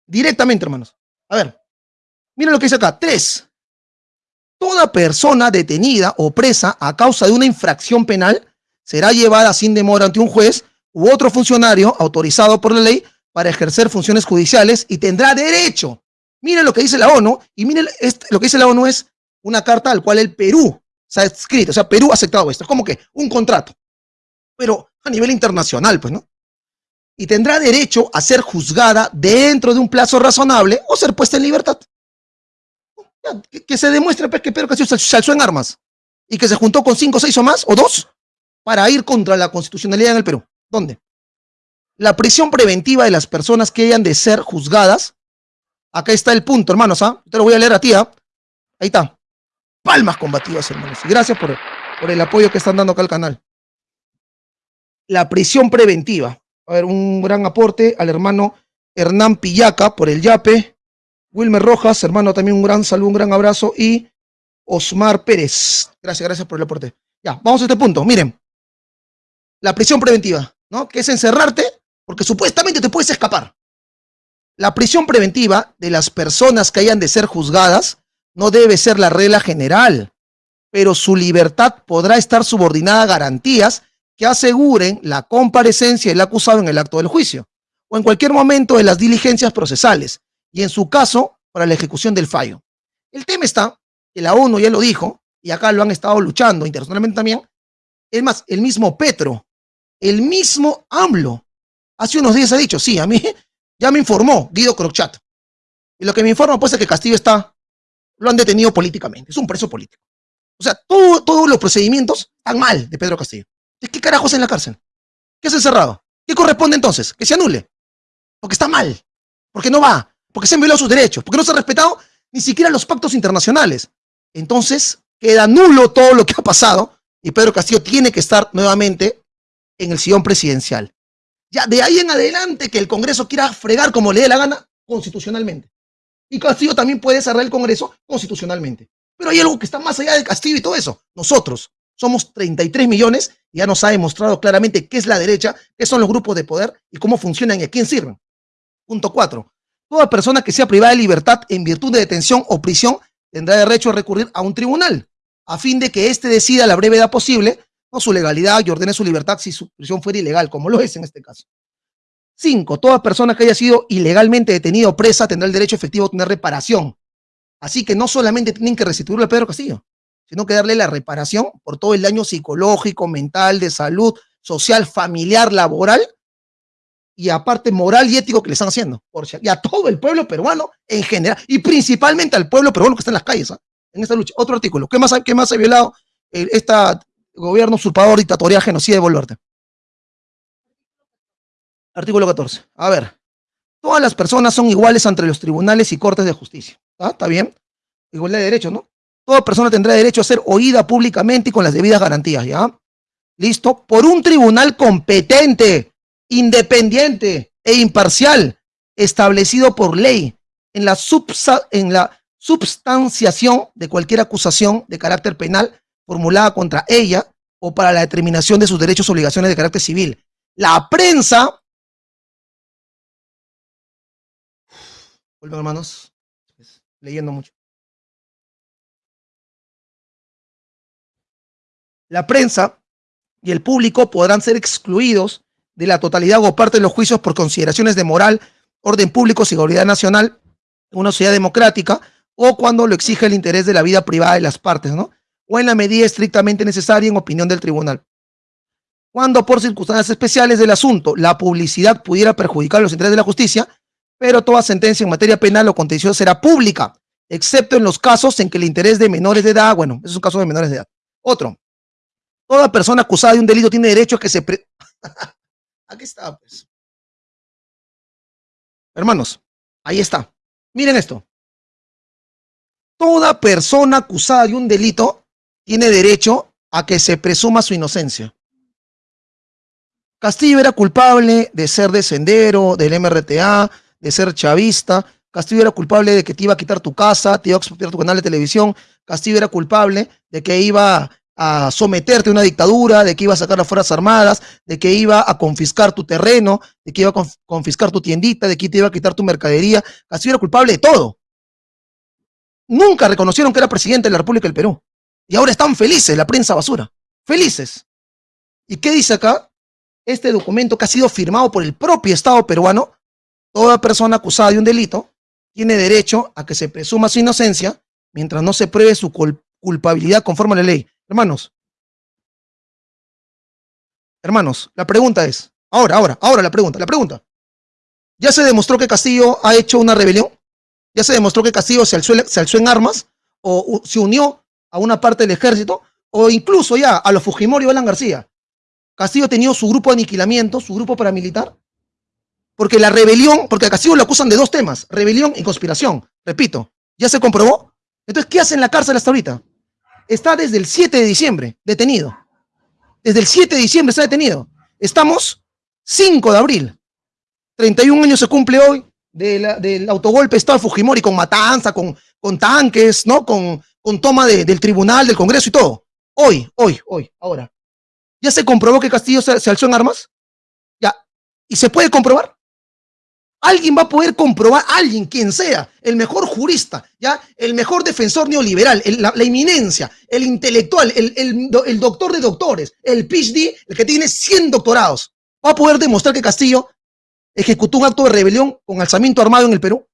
Directamente, hermanos. A ver. Miren lo que dice acá. Tres. Toda persona detenida o presa a causa de una infracción penal será llevada sin demora ante un juez u otro funcionario autorizado por la ley para ejercer funciones judiciales y tendrá derecho. Miren lo que dice la ONU y miren este, lo que dice la ONU es una carta al cual el Perú se ha escrito, o sea, Perú ha aceptado esto, como que un contrato, pero a nivel internacional, pues, ¿no? Y tendrá derecho a ser juzgada dentro de un plazo razonable o ser puesta en libertad. Que, se demuestre pues, que Pedro Castillo se alzó en armas y que se juntó con cinco, seis o más, o dos, para ir contra la constitucionalidad en el Perú. ¿Dónde? la prisión preventiva de las personas que hayan de ser juzgadas. Acá está el punto, hermanos, ¿ah? Te lo voy a leer a ti, ¿ah? Ahí está. Palmas combativas, hermanos. Y gracias por, por el apoyo que están dando acá al canal. La prisión preventiva. A ver, un gran aporte al hermano Hernán Pillaca por el YAPE. Wilmer Rojas, hermano, también un gran saludo, un gran abrazo. Y Osmar Pérez. Gracias, gracias por el aporte. Ya, vamos a este punto. Miren, la prisión preventiva, ¿no? Que es encerrarte porque supuestamente te puedes escapar. La prisión preventiva de las personas que hayan de ser juzgadas no debe ser la regla general, pero su libertad podrá estar subordinada a garantías que aseguren la comparecencia del acusado en el acto del juicio o en cualquier momento de las diligencias procesales y en su caso para la ejecución del fallo. El tema está que la ONU ya lo dijo y acá lo han estado luchando internacionalmente también. Es más, el mismo Petro, el mismo AMLO Hace unos días ha dicho, sí, a mí ya me informó Guido Crochat. Y lo que me informa pues es que Castillo está, lo han detenido políticamente, es un preso político. O sea, todos los procedimientos están mal de Pedro Castillo. ¿Qué carajos en la cárcel? ¿Qué es encerrado? ¿Qué corresponde entonces? Que se anule. Porque está mal. Porque no va. Porque se han violado sus derechos. Porque no se ha respetado ni siquiera los pactos internacionales. Entonces, queda nulo todo lo que ha pasado y Pedro Castillo tiene que estar nuevamente en el sillón presidencial. Ya de ahí en adelante que el Congreso quiera fregar como le dé la gana constitucionalmente. Y Castillo también puede cerrar el Congreso constitucionalmente. Pero hay algo que está más allá de Castillo y todo eso. Nosotros somos 33 millones y ya nos ha demostrado claramente qué es la derecha, qué son los grupos de poder y cómo funcionan y a quién sirven. Punto cuatro. Toda persona que sea privada de libertad en virtud de detención o prisión tendrá derecho a recurrir a un tribunal, a fin de que éste decida la brevedad posible con su legalidad y ordene su libertad si su prisión fuera ilegal, como lo es en este caso. Cinco, toda persona que haya sido ilegalmente detenida o presa tendrá el derecho efectivo a tener reparación. Así que no solamente tienen que restituirle a Pedro Castillo, sino que darle la reparación por todo el daño psicológico, mental, de salud, social, familiar, laboral y aparte moral y ético que le están haciendo. Por y a todo el pueblo peruano en general y principalmente al pueblo peruano que está en las calles ¿ah? en esta lucha. Otro artículo. ¿Qué más, qué más ha violado este gobierno usurpador, dictatorial, genocida de Boluarte? Artículo 14. A ver. Todas las personas son iguales ante los tribunales y cortes de justicia. ¿Ah? ¿Está bien? Igualdad de derechos, ¿no? Toda persona tendrá derecho a ser oída públicamente y con las debidas garantías, ¿ya? ¿Listo? Por un tribunal competente, independiente e imparcial, establecido por ley en la, en la substanciación de cualquier acusación de carácter penal formulada contra ella o para la determinación de sus derechos o obligaciones de carácter civil. La prensa, hermanos, leyendo mucho. La prensa y el público podrán ser excluidos de la totalidad o parte de los juicios por consideraciones de moral, orden público, seguridad nacional, una sociedad democrática, o cuando lo exige el interés de la vida privada de las partes, ¿no? O en la medida estrictamente necesaria en opinión del tribunal. Cuando por circunstancias especiales del asunto la publicidad pudiera perjudicar los intereses de la justicia, pero toda sentencia en materia penal o contenciosa será pública, excepto en los casos en que el interés de menores de edad, bueno, es un caso de menores de edad. Otro, toda persona acusada de un delito tiene derecho a que se... Aquí está, pues. Hermanos, ahí está. Miren esto. Toda persona acusada de un delito tiene derecho a que se presuma su inocencia. Castillo era culpable de ser de sendero, del MRTA, de ser chavista. Castillo era culpable de que te iba a quitar tu casa, te iba a expropiar tu canal de televisión. Castillo era culpable de que iba a someterte a una dictadura, de que iba a sacar las Fuerzas Armadas, de que iba a confiscar tu terreno, de que iba a confiscar tu tiendita, de que te iba a quitar tu mercadería. Castillo era culpable de todo. Nunca reconocieron que era presidente de la República del Perú. Y ahora están felices, la prensa basura. Felices. ¿Y qué dice acá? Este documento que ha sido firmado por el propio Estado peruano, toda persona acusada de un delito tiene derecho a que se presuma su inocencia mientras no se pruebe su culpabilidad conforme a la ley. Hermanos, hermanos, la pregunta es, ahora, ahora, ahora la pregunta, la pregunta. ¿Ya se demostró que Castillo ha hecho una rebelión? ¿Ya se demostró que Castillo se alzó, en armas o se unió a una parte del ejército o incluso ya a los Fujimori o Alan García? Castillo ha tenido su grupo de aniquilamiento, su grupo paramilitar, porque la rebelión, porque a Castillo lo acusan de dos temas, rebelión y conspiración. Repito, ¿ya se comprobó? Entonces, ¿qué hace en la cárcel hasta ahorita? está desde el 7 de diciembre detenido. Desde el 7 de diciembre está detenido. Estamos 5 de abril. 31 años se cumple hoy del autogolpe Estado de Fujimori con matanza, con, tanques, ¿no? Con, con toma del tribunal, del Congreso y todo. Hoy, hoy, hoy, ahora. ¿Ya se comprobó que Castillo se, se alzó en armas? Ya. ¿Y se puede comprobar? Alguien va a poder comprobar, alguien, quien sea, el mejor jurista, ya, el mejor defensor neoliberal, la, eminencia, el intelectual, el, doctor de doctores, el PhD, el que tiene 100 doctorados, va a poder demostrar que Castillo ejecutó un acto de rebelión con alzamiento armado en el Perú.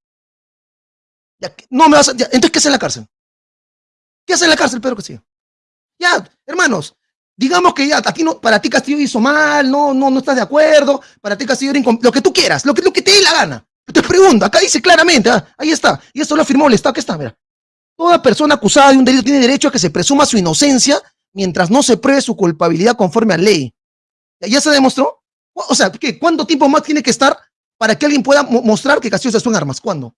Ya, no me vas a, entonces, ¿qué hace en la cárcel? ¿Qué hace en la cárcel Pedro Castillo? Ya, hermanos, Digamos que ya, aquí no, para ti Castillo hizo mal, no, no, no estás de acuerdo, para ti Castillo era lo que tú quieras, lo que, lo que te dé la gana. Te pregunto, acá dice claramente, ah, ahí está, y esto lo afirmó el Estado, que está, mira. Toda persona acusada de un delito tiene derecho a que se presuma su inocencia mientras no se pruebe su culpabilidad conforme a ley. ¿Ya se demostró? O sea, ¿qué? ¿cuánto tiempo más tiene que estar para que alguien pueda mostrar que Castillo se en armas? ¿Cuándo?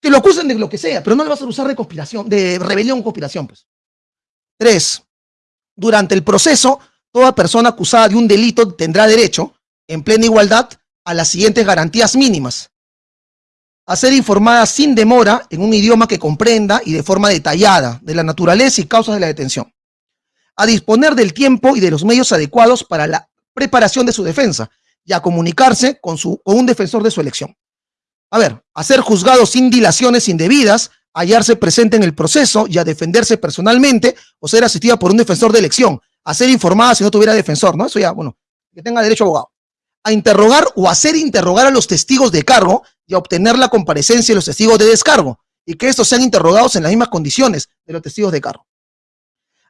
Que lo acusen de lo que sea, pero no le vas a usar de conspiración, de rebelión conspiración, pues. Tres, durante el proceso, toda persona acusada de un delito tendrá derecho, en plena igualdad, a las siguientes garantías mínimas. A ser informada sin demora en un idioma que comprenda y de forma detallada de la naturaleza y causas de la detención. A disponer del tiempo y de los medios adecuados para la preparación de su defensa y a comunicarse con, su, con un defensor de su elección. A ver, a ser juzgado sin dilaciones indebidas, hallarse presente en el proceso y a defenderse personalmente o ser asistida por un defensor de elección, a ser informada si no tuviera defensor, ¿no? Eso ya, bueno, que tenga derecho a abogado. A interrogar o hacer interrogar a los testigos de cargo y a obtener la comparecencia de los testigos de descargo y que estos sean interrogados en las mismas condiciones de los testigos de cargo.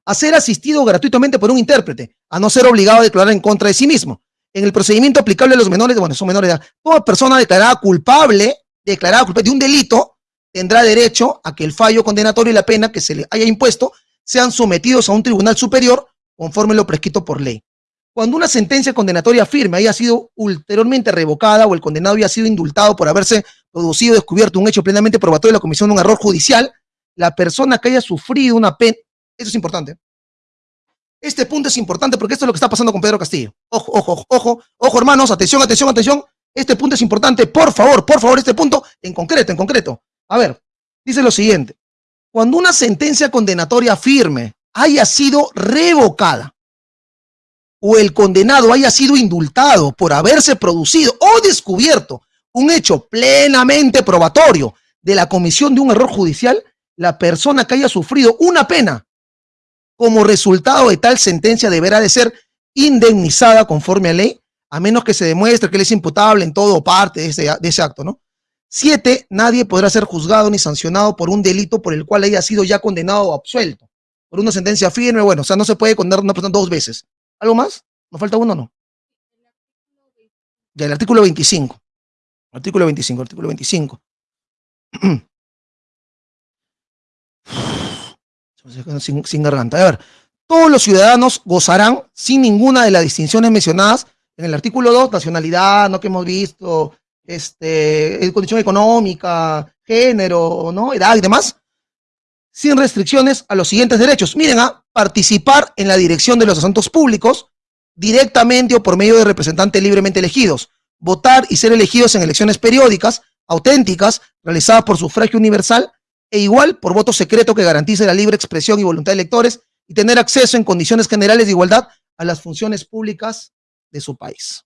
A ser asistido gratuitamente por un intérprete, a no ser obligado a declarar en contra de sí mismo. En el procedimiento aplicable a los menores, bueno, son menores de edad, toda persona declarada culpable, declarada culpable de un delito, tendrá derecho a que el fallo condenatorio y la pena que se le haya impuesto sean sometidos a un tribunal superior conforme lo prescrito por ley. Cuando una sentencia condenatoria firme haya sido ulteriormente revocada o el condenado haya sido indultado por haberse producido, descubierto un hecho plenamente probatorio de la comisión de un error judicial, la persona que haya sufrido una pena, eso es importante. Este punto es importante porque esto es lo que está pasando con Pedro Castillo. Ojo, ojo, ojo, ojo, hermanos, atención, atención, atención. Este punto es importante, por favor, por favor, este punto en concreto, en concreto. A ver, dice lo siguiente. Cuando una sentencia condenatoria firme haya sido revocada o el condenado haya sido indultado por haberse producido o descubierto un hecho plenamente probatorio de la comisión de un error judicial, la persona que haya sufrido una pena como resultado de tal sentencia deberá de ser indemnizada conforme a ley, a menos que se demuestre que él es imputable en todo o parte de ese, de ese acto, ¿no? Siete, nadie podrá ser juzgado ni sancionado por un delito por el cual haya sido ya condenado o absuelto. Por una sentencia firme, bueno, o sea, no se puede condenar una persona dos veces. ¿Algo más? ¿Nos falta uno o no? Ya, el artículo 25. Artículo 25, artículo 25. sin, sin garganta. A ver, todos los ciudadanos gozarán sin ninguna de las distinciones mencionadas en el artículo 2, nacionalidad, no que hemos visto, este, condición económica, género, ¿no? edad y demás, sin restricciones a los siguientes derechos. Miren, a participar en la dirección de los asuntos públicos directamente o por medio de representantes libremente elegidos, votar y ser elegidos en elecciones periódicas, auténticas, realizadas por sufragio universal e igual por voto secreto que garantice la libre expresión y voluntad de electores y tener acceso en condiciones generales de igualdad a las funciones públicas de su país.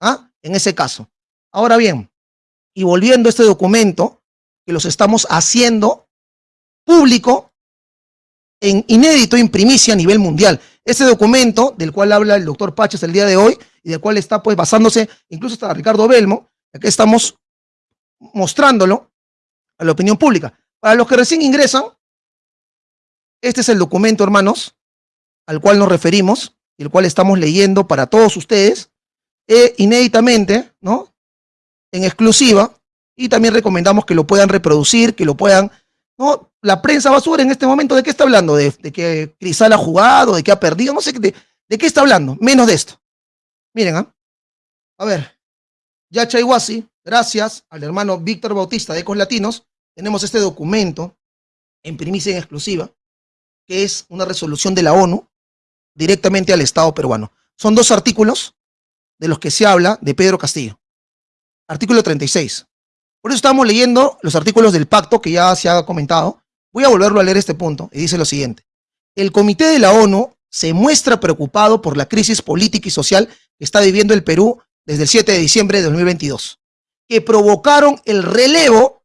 ¿Ah? En ese caso. Ahora bien, y volviendo a este documento, que los estamos haciendo público en inédito en primicia a nivel mundial. Este documento del cual habla el doctor Pachas el día de hoy y del cual está pues basándose incluso hasta Ricardo Belmo, aquí estamos mostrándolo a la opinión pública. Para los que recién ingresan, este es el documento, hermanos, al cual nos referimos y el cual estamos leyendo para todos ustedes, e inéditamente, ¿no? En exclusiva, y también recomendamos que lo puedan reproducir, que lo puedan, ¿no? La prensa basura en este momento, ¿de qué está hablando? De, que Crisal ha jugado, de que ha perdido, no sé, de, qué está hablando, menos de esto. Miren, ¿ah? A ver, Yacha Iguasi, gracias al hermano Víctor Bautista de Ecos Latinos, tenemos este documento en primicia en exclusiva, que es una resolución de la ONU directamente al Estado peruano. Son dos artículos de los que se habla de Pedro Castillo. Artículo 36. Por eso estamos leyendo los artículos del pacto que ya se ha comentado. Voy a volverlo a leer este punto y dice lo siguiente. El Comité de la ONU se muestra preocupado por la crisis política y social que está viviendo el Perú desde el 7 de diciembre de 2022, que provocaron el relevo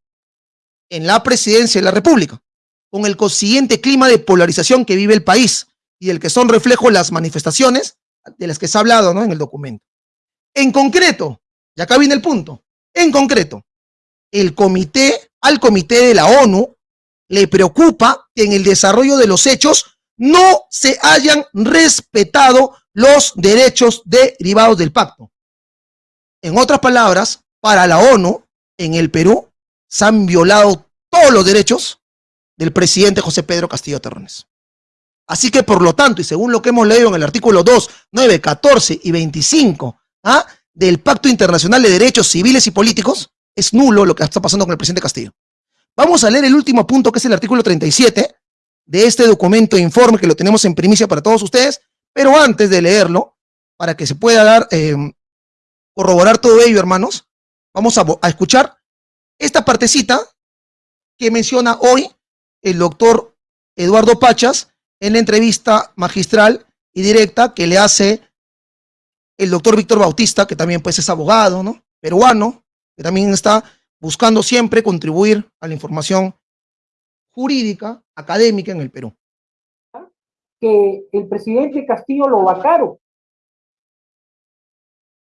en la presidencia de la República, con el consiguiente clima de polarización que vive el país y del que son reflejo las manifestaciones de las que se ha hablado en el documento. En concreto, y acá viene el punto, en concreto, el comité, al comité de la ONU le preocupa que en el desarrollo de los hechos no se hayan respetado los derechos derivados del pacto. En otras palabras, para la ONU, en el Perú, se han violado todos los derechos del presidente José Pedro Castillo Terrones. Así que, por lo tanto, y según lo que hemos leído en el artículo 2, 9, 14 y 25 ¿ah? Del Pacto Internacional de Derechos Civiles y Políticos, es nulo lo que está pasando con el presidente Castillo. Vamos a leer el último punto, que es el artículo 37 de este documento de informe que lo tenemos en primicia para todos ustedes, pero antes de leerlo, para que se pueda dar, eh, corroborar todo ello, hermanos, vamos a, a escuchar esta partecita que menciona hoy el doctor Eduardo Pachas en la entrevista magistral y directa que le hace el doctor Víctor Bautista, que también pues es abogado, ¿no? Peruano, que también está buscando siempre contribuir a la información jurídica, académica en el Perú. Que el presidente Castillo lo vacaron.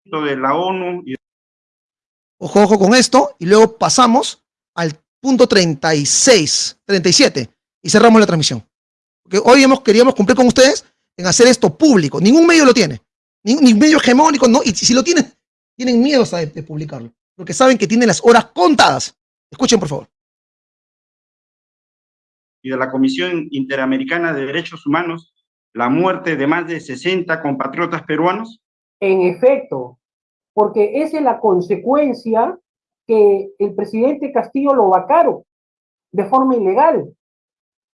De la ONU. Y... Ojo, ojo con esto, y luego pasamos al punto 36, 37, y cerramos la transmisión. Porque hoy hemos, queríamos cumplir con ustedes en hacer esto público. Ningún medio lo tiene. Ningún medio hegemónico, no. Y si lo tienen, tienen miedo de, de publicarlo. Porque saben que tienen las horas contadas. Escuchen, por favor. Y de la Comisión Interamericana de Derechos Humanos, la muerte de más de 60 compatriotas peruanos. En efecto, porque esa es la consecuencia que el presidente Castillo lo vacaron de forma ilegal.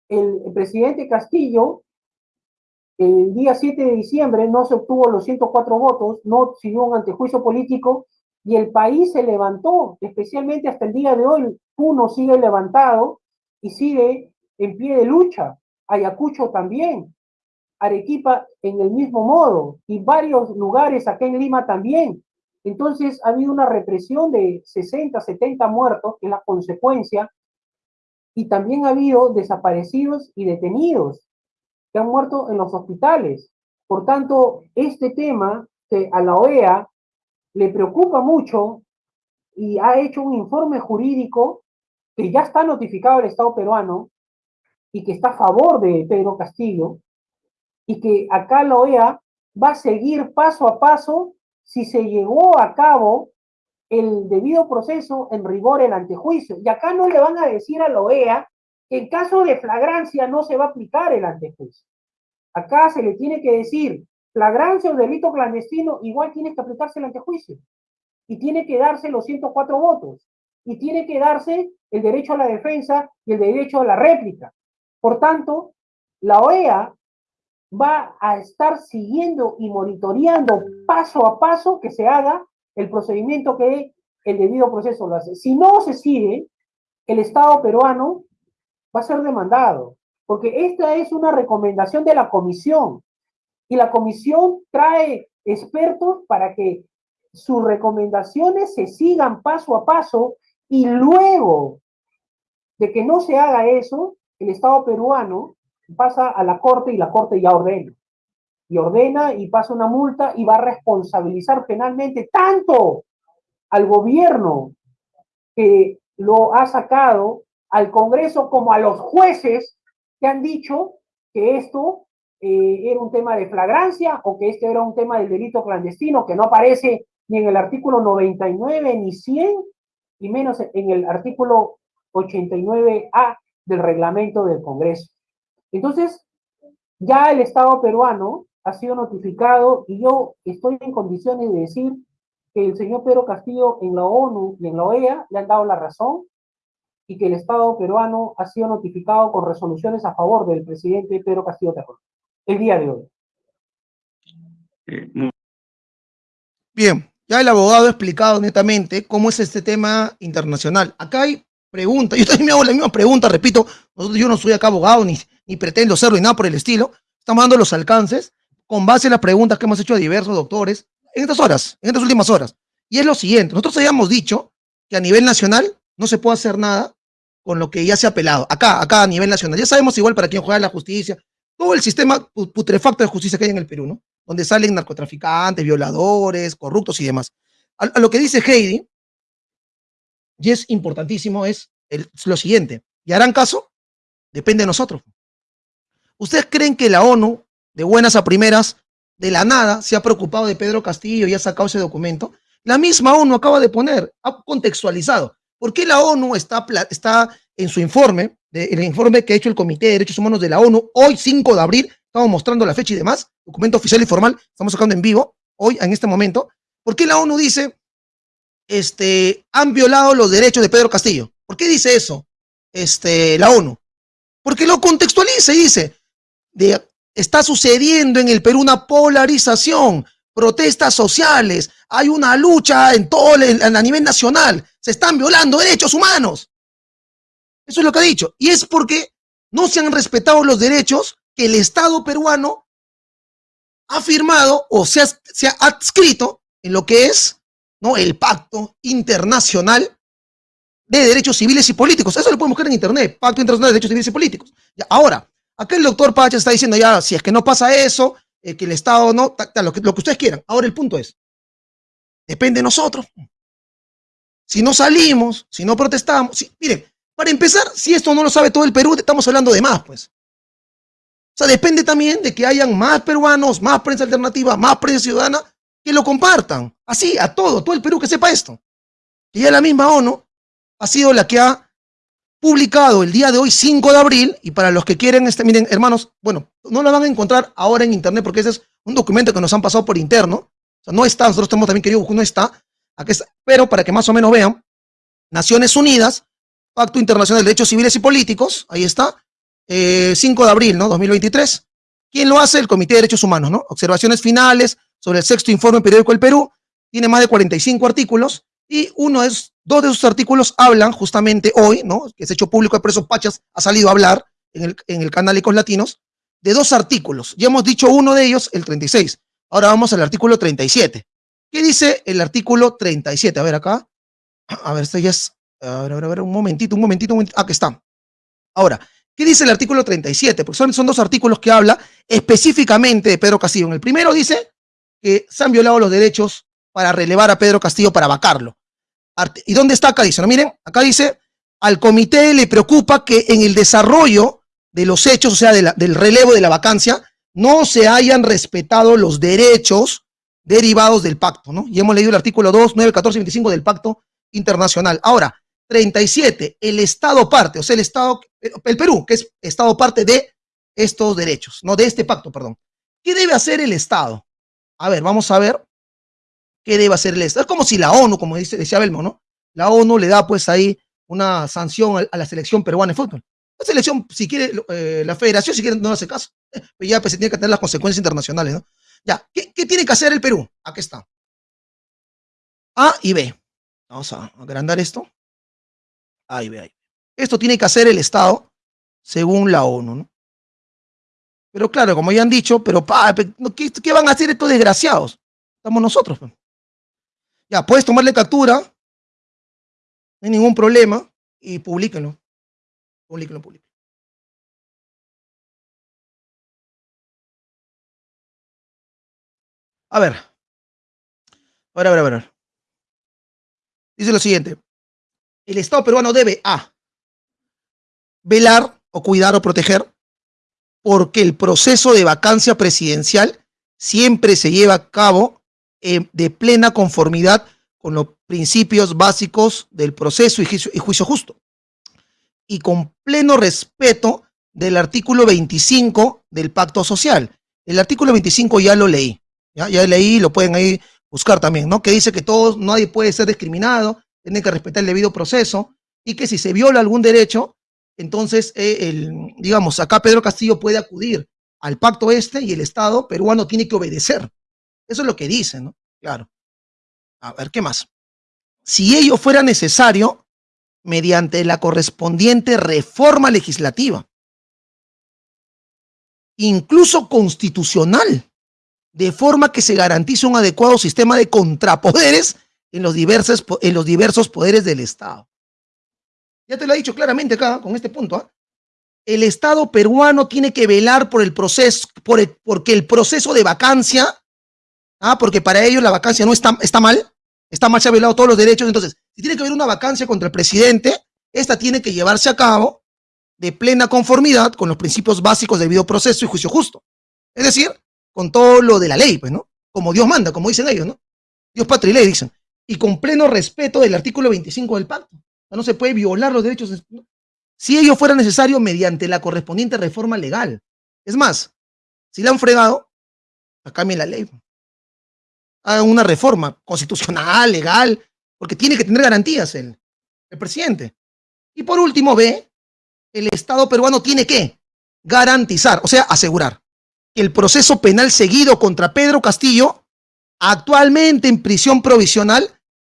El, el presidente Castillo el día 7 de diciembre no se obtuvo los 104 votos, no siguió un antejuicio político y el país se levantó, especialmente hasta el día de hoy. Puno sigue levantado y sigue en pie de lucha. Ayacucho también. Arequipa en el mismo modo y varios lugares acá en Lima también. Entonces ha habido una represión de 60, 70 muertos, que es la consecuencia, y también ha habido desaparecidos y detenidos que han muerto en los hospitales. Por tanto, este tema que a la OEA le preocupa mucho y ha hecho un informe jurídico que ya está notificado al Estado peruano y que está a favor de Pedro Castillo y que acá la OEA va a seguir paso a paso si se llegó a cabo el debido proceso en rigor el antejuicio. Y acá no le van a decir a la OEA en caso de flagrancia no se va a aplicar el antejuicio. Acá se le tiene que decir, flagrancia o delito clandestino, igual tiene que aplicarse el antejuicio. Y tiene que darse los 104 votos. Y tiene que darse el derecho a la defensa y el derecho a la réplica. Por tanto, la OEA va a estar siguiendo y monitoreando paso a paso que se haga el procedimiento que el debido proceso lo hace. Si no se sigue, el Estado peruano va a ser demandado, porque esta es una recomendación de la comisión y la comisión trae expertos para que sus recomendaciones se sigan paso a paso y luego de que no se haga eso, el Estado peruano pasa a la corte y la corte ya ordena. Y ordena y pasa una multa y va a responsabilizar penalmente tanto al gobierno que lo ha sacado al Congreso como a los jueces que han dicho que esto eh, era un tema de flagrancia o que este era un tema del delito clandestino que no aparece ni en el artículo 99 ni 100 y menos en el artículo 89A del reglamento del Congreso. Entonces, ya el Estado peruano ha sido notificado y yo estoy en condiciones de decir que el señor Pedro Castillo en la ONU y en la OEA le han dado la razón y que el Estado peruano ha sido notificado con resoluciones a favor del presidente Pedro Castillo Terror el día de hoy. Bien, ya el abogado ha explicado netamente cómo es este tema internacional. Acá hay preguntas, yo también me hago la misma pregunta, repito, yo no soy acá abogado ni, ni pretendo serlo ni nada por el estilo. Estamos dando los alcances con base en las preguntas que hemos hecho a diversos doctores en estas horas, en estas últimas horas. Y es lo siguiente, nosotros habíamos dicho que a nivel nacional no se puede hacer nada con lo que ya se ha apelado. Acá, acá a nivel nacional. Ya sabemos igual para quién juega la justicia, todo el sistema putrefacto de justicia que hay en el Perú, ¿no? Donde salen narcotraficantes, violadores, corruptos y demás. A, lo que dice Heidi, y es importantísimo, es lo siguiente. ¿Y harán caso? Depende de nosotros. ¿Ustedes creen que la ONU, de buenas a primeras, de la nada, se ha preocupado de Pedro Castillo y ha sacado ese documento? La misma ONU acaba de poner, ha contextualizado. ¿Por qué la ONU está, está en su informe, el informe que ha hecho el Comité de Derechos Humanos de la ONU, hoy 5 de abril, estamos mostrando la fecha y demás, documento oficial y formal, estamos sacando en vivo, hoy, en este momento, ¿por qué la ONU dice, este, han violado los derechos de Pedro Castillo? ¿Por qué dice eso este, la ONU? Porque lo contextualiza y dice, está sucediendo en el Perú una polarización, protestas sociales, hay una lucha en todo el, a nivel nacional, se están violando derechos humanos. Eso es lo que ha dicho. Y es porque no se han respetado los derechos que el Estado peruano ha firmado o se ha, se ha adscrito en lo que es ¿no? el pacto internacional de Derechos Civiles y Políticos. Eso lo podemos buscar en internet, Pacto Internacional de Derechos Civiles y Políticos. ahora, acá el doctor Pacha está diciendo ya, si es que no pasa eso, eh, que el Estado no, lo, que, lo que ustedes quieran. Ahora el punto es, depende de nosotros. Si no salimos, si no protestamos, si, miren, para empezar, si esto no lo sabe todo el Perú, estamos hablando de más, pues. O sea, depende también de que hayan más peruanos, más prensa alternativa, más prensa ciudadana, que lo compartan. Así, a todo, todo el Perú que sepa esto. Y ya la misma ONU ha sido la que ha publicado el día de hoy, 5 de abril, y para los que quieren, este, miren, hermanos, bueno, no la van a encontrar ahora en internet porque ese es un documento que nos han pasado por interno. O sea, no está, nosotros tenemos también querido, no está, pero para que más o menos vean, Naciones Unidas Pacto Internacional de Derechos Civiles y Políticos, ahí está, 5 eh, de abril, ¿no? 2023. ¿Quién lo hace? El Comité de Derechos Humanos, ¿no? Observaciones finales sobre el sexto informe periódico del Perú, tiene más de 45 artículos y uno es, dos de esos artículos hablan justamente hoy, ¿no? Que es hecho público, por eso Pachas ha salido a hablar en el, en el canal Ecos Latinos, de dos artículos. Ya hemos dicho uno de ellos, el 36. Ahora vamos al artículo 37. ¿Qué dice el artículo 37? A ver acá. A ver, este ya es a ver, a ver, un momentito, un momentito, un momentito. Aquí está. Ahora, ¿qué dice el artículo 37? Porque son, son dos artículos que habla específicamente de Pedro Castillo. En el primero dice que se han violado los derechos para relevar a Pedro Castillo para vacarlo. ¿Y dónde está acá? Dice, ¿no? Miren, acá dice, al comité le preocupa que en el desarrollo de los hechos, o sea, del relevo de la vacancia, no se hayan respetado los derechos derivados del pacto, ¿no? Y hemos leído el artículo 2, 9, 14 25 del pacto internacional. Ahora, 37, el Estado parte, o sea, el Estado, el Perú, que es Estado parte de estos derechos, no de este pacto, perdón. ¿Qué debe hacer el Estado? A ver, vamos a ver qué debe hacer el Estado. Es como si la ONU, como dice, decía Belmo, ¿no? La ONU le da pues ahí una sanción a la selección peruana de fútbol. La selección, si quiere, eh, la federación, si quiere, no hace caso. Pues ya pues, se tiene que tener las consecuencias internacionales, ¿no? Ya, ¿qué, ¿qué tiene que hacer el Perú? Aquí está. A y B. Vamos a agrandar esto. Ahí ve ahí. Esto tiene que hacer el Estado según la ONU, ¿no? Pero claro, como ya han dicho, pero ¿qué, van a hacer estos desgraciados? Estamos nosotros. Ya, puedes tomarle captura, no hay ningún problema, y publíquenlo. Publíquenlo, publíquenlo. A ver. A ver, a ver, a ver. Dice lo siguiente el Estado peruano debe A. Velar o cuidar o proteger porque el proceso de vacancia presidencial siempre se lleva a cabo eh, de plena conformidad con los principios básicos del proceso y juicio, justo y con pleno respeto del artículo 25 del pacto social. El artículo 25 ya lo leí, ya, ya leí, lo pueden ahí buscar también, ¿no? Que dice que todos, nadie puede ser discriminado, tiene que respetar el debido proceso y que si se viola algún derecho, entonces, eh, el, digamos, acá Pedro Castillo puede acudir al pacto este y el Estado peruano tiene que obedecer. Eso es lo que dice, ¿no? Claro. A ver, ¿qué más? Si ello fuera necesario, mediante la correspondiente reforma legislativa, incluso constitucional, de forma que se garantice un adecuado sistema de contrapoderes en los diversos, en los diversos poderes del Estado. Ya te lo he dicho claramente acá, con este punto. ¿ah? El Estado peruano tiene que velar por el proceso, por porque el proceso de vacancia, ¿ah? porque para ellos la vacancia no está, está mal, está mal, se ha violado todos los derechos. Entonces, si tiene que haber una vacancia contra el presidente, esta tiene que llevarse a cabo de plena conformidad con los principios básicos del debido proceso y juicio justo. Es decir, con todo lo de la ley, pues, ¿no? Como Dios manda, como dicen ellos, ¿no? Dios, patria y ley, dicen y con pleno respeto del artículo 25 del pacto. No se puede violar los derechos. Si ello fuera necesario mediante la correspondiente reforma legal. Es más, si la han fregado, cambien la ley. Una reforma constitucional, legal, porque tiene que tener garantías el, el presidente. Y por último, ve, el Estado peruano tiene que garantizar, o sea, asegurar que el proceso penal seguido contra Pedro Castillo, actualmente en prisión provisional,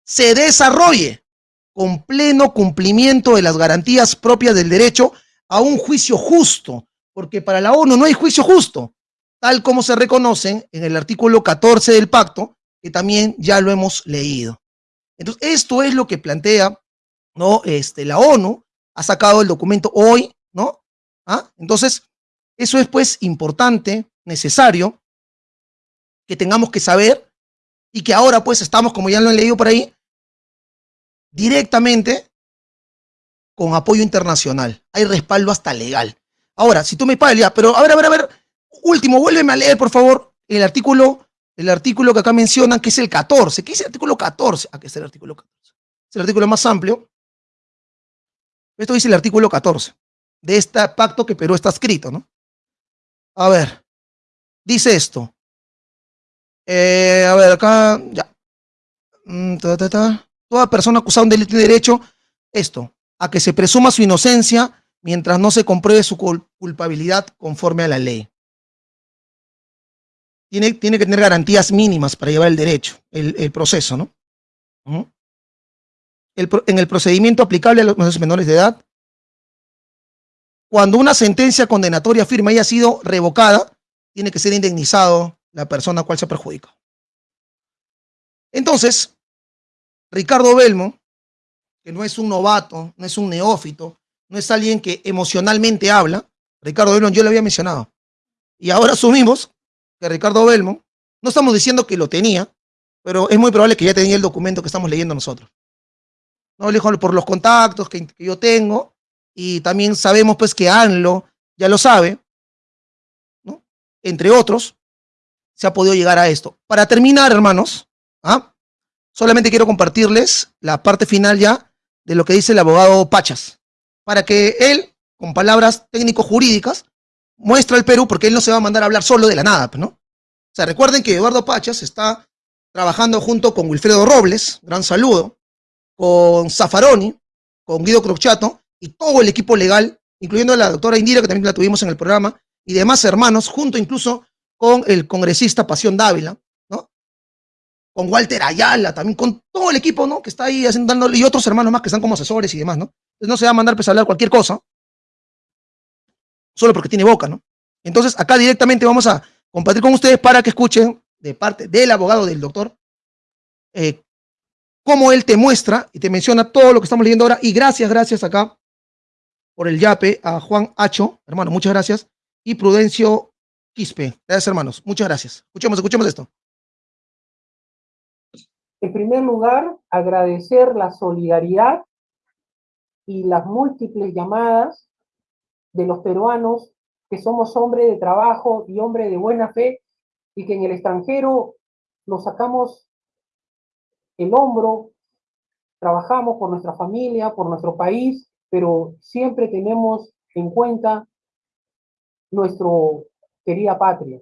se desarrolle con pleno cumplimiento de las garantías propias del derecho a un juicio justo, porque para la ONU no hay juicio justo, tal como se reconocen en el artículo 14 del pacto, que también ya lo hemos leído. Entonces, esto es lo que plantea ¿no? Este, la ONU ha sacado el documento hoy, ¿no? ¿Ah? Entonces, eso es pues importante, necesario, que tengamos que saber y que ahora pues estamos, como ya lo han leído por ahí, directamente con apoyo internacional. Hay respaldo hasta legal. Ahora, si tú me pagas, pero a ver, a ver, a ver, último, vuélveme a leer, por favor, el artículo, el artículo que acá mencionan, que es el 14. ¿Qué es el artículo 14? Aquí está el artículo 14. Es el artículo más amplio. Esto dice el artículo 14 de este pacto que Perú está escrito, ¿no? A ver, dice esto. Eh, a ver, acá, ya. Mm, Toda persona acusada de un delito tiene derecho, esto, a que se presuma su inocencia mientras no se compruebe su culpabilidad conforme a la ley. Tiene, tiene que tener garantías mínimas para llevar el derecho, el, proceso, ¿no? en el procedimiento aplicable a los menores de edad, cuando una sentencia condenatoria firme haya sido revocada, tiene que ser indemnizado la persona a cual se perjudica. Entonces, Ricardo Belmo, que no es un novato, no es un neófito, no es alguien que emocionalmente habla, Ricardo Belmo yo le había mencionado. Y ahora asumimos que Ricardo Belmo, no estamos diciendo que lo tenía, pero es muy probable que ya tenía el documento que estamos leyendo nosotros. No, por los contactos que, que yo tengo, y también sabemos pues que ANLO ya lo sabe, ¿no? entre otros, se ha podido llegar a esto. Para terminar, hermanos, ¿ah? solamente quiero compartirles la parte final ya de lo que dice el abogado Pachas, para que él, con palabras técnico-jurídicas, muestre al Perú, porque él no se va a mandar a hablar solo de la nada, ¿no? O sea, recuerden que Eduardo Pachas está trabajando junto con Wilfredo Robles, gran saludo, con Zaffaroni, con Guido Crochato, y todo el equipo legal, incluyendo a la doctora Indira, que también la tuvimos en el programa, y demás hermanos, junto incluso con el congresista Pasión Dávila, ¿no? Con Walter Ayala, también con todo el equipo, ¿no? Que está ahí haciendo, y otros hermanos más que están como asesores y demás, ¿no? Entonces no se va a mandar pues, a hablar cualquier cosa, solo porque tiene boca, ¿no? Entonces acá directamente vamos a compartir con ustedes para que escuchen de parte del abogado del doctor eh, cómo él te muestra y te menciona todo lo que estamos leyendo ahora. Y gracias, gracias acá por el yape a Juan Hacho, hermano, muchas gracias, y Prudencio Quispe. Gracias, hermanos. Muchas gracias. Escuchemos, escuchemos esto. En primer lugar, agradecer la solidaridad y las múltiples llamadas de los peruanos que somos hombres de trabajo y hombres de buena fe y que en el extranjero nos sacamos el hombro, trabajamos por nuestra familia, por nuestro país pero siempre tenemos en cuenta nuestro querida patria.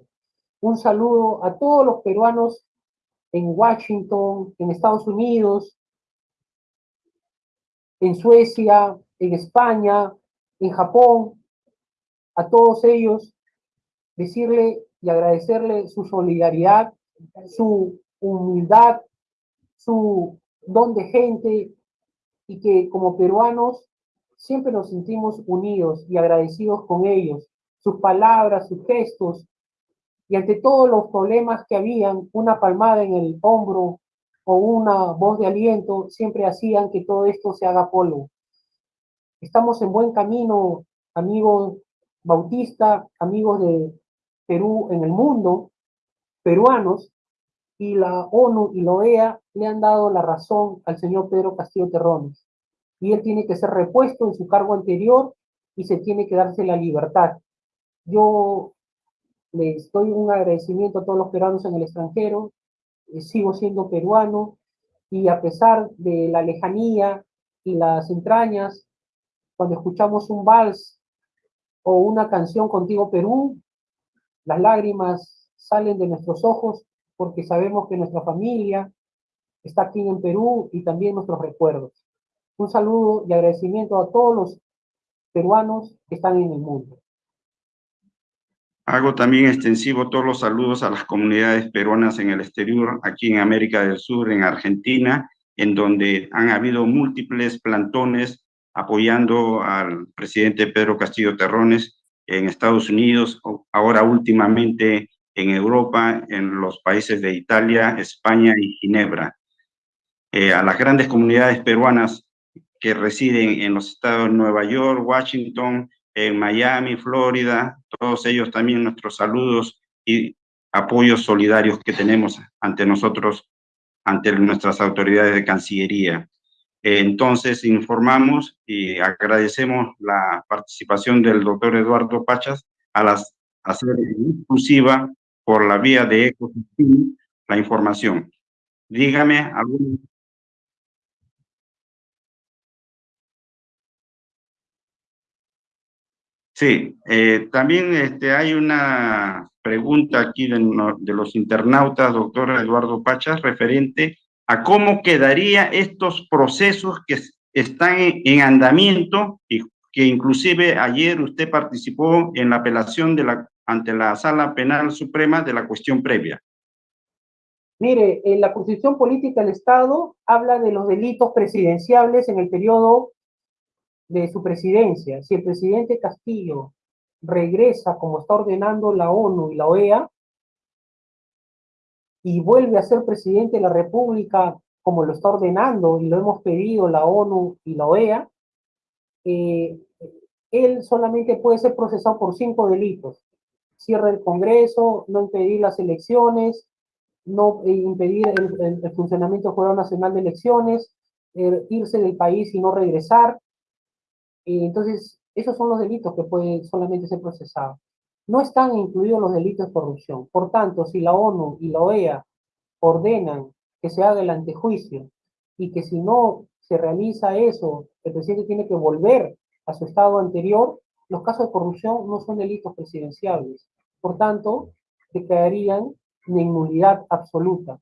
Un saludo a todos los peruanos en Washington, en Estados Unidos, en Suecia, en España, en Japón, a todos ellos, decirle y agradecerle su solidaridad, su humildad, su don de gente y que como peruanos siempre nos sentimos unidos y agradecidos con ellos, sus palabras, sus gestos, y ante todos los problemas que habían, una palmada en el hombro o una voz de aliento siempre hacían que todo esto se haga polvo. Estamos en buen camino, amigos Bautista, amigos de Perú en el mundo, peruanos, y la ONU y la OEA le han dado la razón al señor Pedro Castillo Terrones y él tiene que ser repuesto en su cargo anterior y se tiene que darse la libertad. Yo les doy un agradecimiento a todos los peruanos en el extranjero, eh, sigo siendo peruano y a pesar de la lejanía y las entrañas, cuando escuchamos un vals o una canción contigo Perú, las lágrimas salen de nuestros ojos porque sabemos que nuestra familia está aquí en Perú y también nuestros recuerdos. Un saludo y agradecimiento a todos los peruanos que están en el mundo. Hago también extensivo todos los saludos a las comunidades peruanas en el exterior, aquí en América del Sur, en Argentina, en donde han habido múltiples plantones apoyando al presidente Pedro Castillo Terrones en Estados Unidos, ahora últimamente en Europa, en los países de Italia, España y Ginebra. Eh, a las grandes comunidades peruanas que residen en los estados de Nueva York, Washington, en Miami, Florida, todos ellos también nuestros saludos y apoyos solidarios que tenemos ante nosotros, ante nuestras autoridades de Cancillería. Entonces, informamos y agradecemos la participación del doctor Eduardo Pachas a las hacer exclusiva por la vía de ecosistema la información. Dígame algún Sí, eh, también este, hay una pregunta aquí de, de, los internautas, doctor Eduardo Pachas, referente a cómo quedaría estos procesos que están en, andamiento y que inclusive ayer usted participó en la apelación de la, ante la Sala Penal Suprema de la cuestión previa. Mire, en la Constitución Política del Estado habla de los delitos presidenciables en el periodo de su presidencia, si el presidente Castillo regresa como está ordenando la ONU y la OEA y vuelve a ser presidente de la República como lo está ordenando y lo hemos pedido la ONU y la OEA, eh, él solamente puede ser procesado por cinco delitos. Cierre el Congreso, no impedir las elecciones, no eh, impedir el, funcionamiento del Jurado Nacional de Elecciones, eh, irse del país y no regresar, entonces, esos son los delitos que pueden solamente ser procesados. No están incluidos los delitos de corrupción. Por tanto, si la ONU y la OEA ordenan que se haga el antejuicio y que si no se realiza eso, el presidente tiene que volver a su estado anterior, los casos de corrupción no son delitos presidenciales. Por tanto, declararían en nulidad absoluta.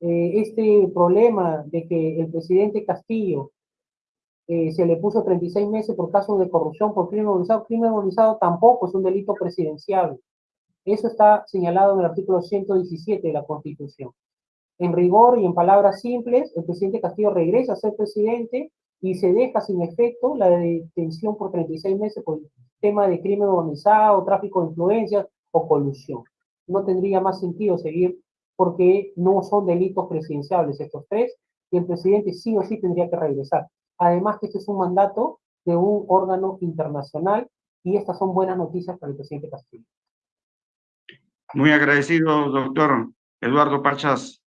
Eh, este problema de que el presidente Castillo eh, se le puso 36 meses por caso de corrupción por crimen organizado. Crimen organizado tampoco es un delito presidencial. Eso está señalado en el artículo 117 de la Constitución. En rigor y en palabras simples, el presidente Castillo regresa a ser presidente y se deja sin efecto la detención por 36 meses por tema de crimen organizado, tráfico de influencias o colusión. No tendría más sentido seguir porque no son delitos presidenciales estos tres y el presidente sí o sí tendría que regresar. Además que este es un mandato de un órgano internacional y estas son buenas noticias para el presidente Castillo. Muy agradecido, doctor Eduardo Parchas